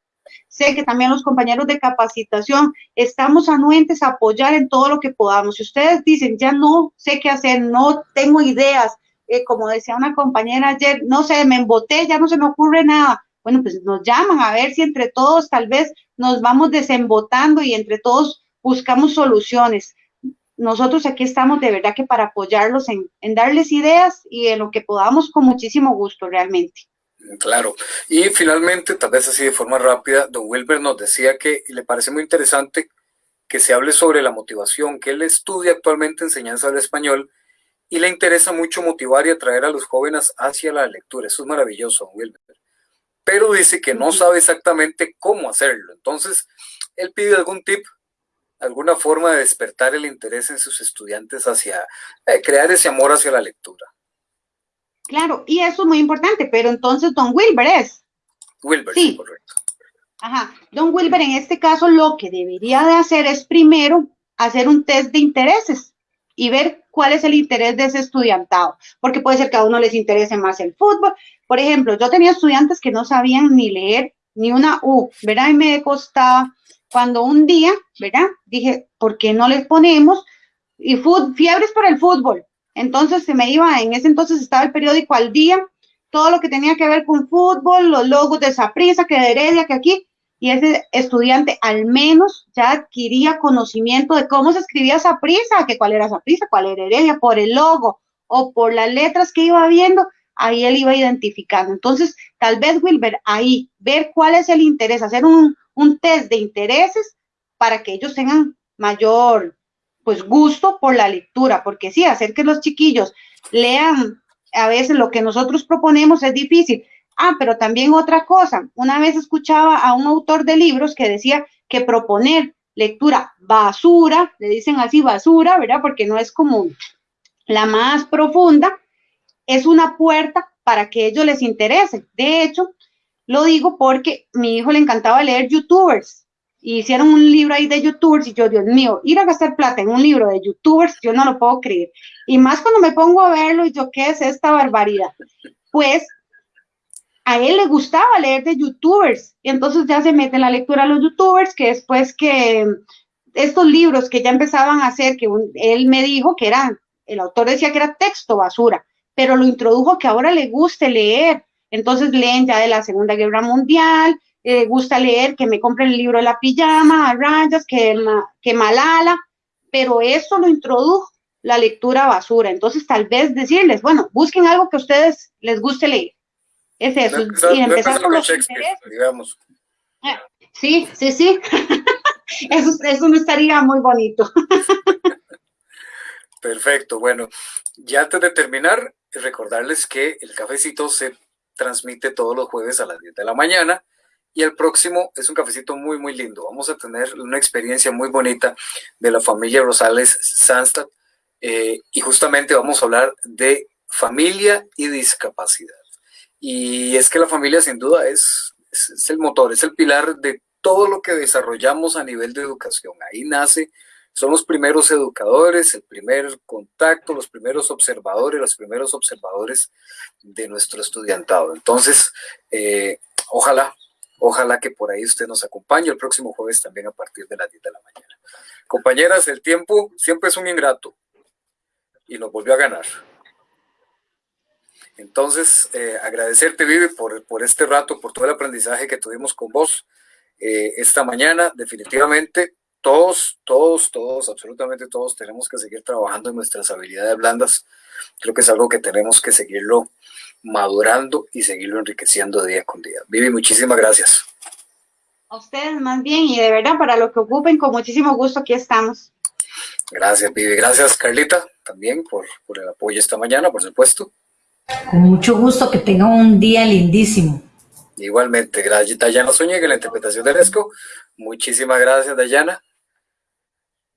sé que también los compañeros de capacitación, estamos anuentes a apoyar en todo lo que podamos. Si ustedes dicen, ya no sé qué hacer, no tengo ideas, eh, como decía una compañera ayer, no sé, me emboté, ya no se me ocurre nada. Bueno, pues nos llaman a ver si entre todos tal vez nos vamos desembotando y entre todos buscamos soluciones nosotros aquí estamos de verdad que para apoyarlos en, darles ideas y en lo que podamos con muchísimo gusto realmente. Claro. Y finalmente, tal vez así de forma rápida, don Wilber nos decía que le parece muy interesante que se hable sobre la motivación, que él estudia actualmente enseñanza del español y le interesa mucho motivar y atraer a los jóvenes hacia la lectura. Eso es maravilloso, Wilber. Pero dice que no sabe exactamente cómo hacerlo. Entonces, él pide algún tip, alguna forma de despertar el interés en sus estudiantes hacia eh, crear ese amor hacia la lectura. Claro, y eso es muy importante, pero entonces Don Wilber es. Wilber, sí, correcto. Ajá, Don Wilber en este caso lo que debería de hacer es primero hacer un test de intereses y ver cuál es el interés de ese estudiantado, porque puede ser que a uno les interese más el fútbol. Por ejemplo, yo tenía estudiantes que no sabían ni leer ni una U, ¿verdad? Y me costaba cuando un día, ¿verdad? Dije, ¿por qué no les ponemos y fiebres por el fútbol? Entonces se me iba, en ese entonces estaba el periódico al día, todo lo que tenía que ver con fútbol, los logos de Saprisa, que de Heredia, que aquí, y ese estudiante al menos ya adquiría conocimiento de cómo se escribía esa prisa, que cuál era esa prisa, cuál era Heredia, por el logo o por las letras que iba viendo, ahí él iba identificando. Entonces, tal vez Wilber, ahí, ver cuál es el interés, hacer un, un test de intereses para que ellos tengan mayor pues gusto por la lectura, porque sí, hacer que los chiquillos lean a veces lo que nosotros proponemos es difícil, Ah, pero también otra cosa, una vez escuchaba a un autor de libros que decía que proponer lectura basura, le dicen así basura, ¿verdad? Porque no es común. La más profunda es una puerta para que ellos les interese. De hecho, lo digo porque mi hijo le encantaba leer youtubers y hicieron un libro ahí de youtubers y yo, Dios mío, ir a gastar plata en un libro de youtubers, yo no lo puedo creer. Y más cuando me pongo a verlo y yo, ¿qué es esta barbaridad? Pues a él le gustaba leer de youtubers y entonces ya se mete la lectura a los youtubers que después que estos libros que ya empezaban a hacer, que él me dijo que eran, el autor decía que era texto basura, pero lo introdujo que ahora le guste leer. Entonces leen ya de la Segunda Guerra Mundial, le gusta leer, que me compre el libro de la pijama, a rayas, que, que Malala, pero eso lo introdujo la lectura basura. Entonces tal vez decirles, bueno, busquen algo que a ustedes les guste leer es eso. y empezar con los digamos. Ah, sí, sí, sí. eso, eso no estaría muy bonito. Perfecto. Bueno, ya antes de terminar, recordarles que el cafecito se transmite todos los jueves a las 10 de la mañana y el próximo es un cafecito muy, muy lindo. Vamos a tener una experiencia muy bonita de la familia Rosales Sanstad eh, y justamente vamos a hablar de familia y discapacidad. Y es que la familia sin duda es, es, el motor, es el pilar de todo lo que desarrollamos a nivel de educación. Ahí nace, son los primeros educadores, el primer contacto, los primeros observadores, los primeros observadores de nuestro estudiantado. Entonces, eh, ojalá, ojalá que por ahí usted nos acompañe el próximo jueves también a partir de las 10 de la mañana. Compañeras, el tiempo siempre es un ingrato y nos volvió a ganar. Entonces, eh, agradecerte, Vivi, por, por, este rato, por todo el aprendizaje que tuvimos con vos eh, esta mañana. Definitivamente, todos, todos, todos, absolutamente todos tenemos que seguir trabajando en nuestras habilidades blandas. Creo que es algo que tenemos que seguirlo madurando y seguirlo enriqueciendo día con día. Vivi, muchísimas gracias. A ustedes más bien y de verdad para lo que ocupen, con muchísimo gusto aquí estamos. Gracias, Vivi. Gracias, Carlita, también por, por el apoyo esta mañana, por supuesto. Con mucho gusto, que tengan un día lindísimo. Igualmente, gracias Dayana Zúñiga en la interpretación de Resco. Muchísimas gracias, Dayana.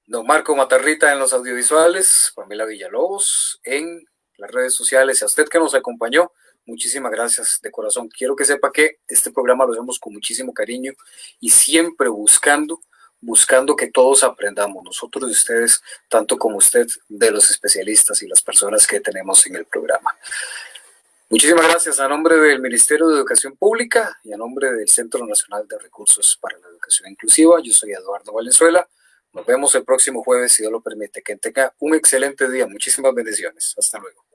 Don Marco Matarrita en los audiovisuales, Pamela Villalobos en las redes sociales a usted que nos acompañó, muchísimas gracias de corazón. Quiero que sepa que este programa lo hacemos con muchísimo cariño y siempre buscando buscando que todos aprendamos, nosotros y ustedes, tanto como usted, de los especialistas y las personas que tenemos en el programa. Muchísimas gracias a nombre del Ministerio de Educación Pública y a nombre del Centro Nacional de Recursos para la Educación Inclusiva. Yo soy Eduardo Valenzuela. Nos vemos el próximo jueves, si Dios lo permite. Que tenga un excelente día. Muchísimas bendiciones. Hasta luego.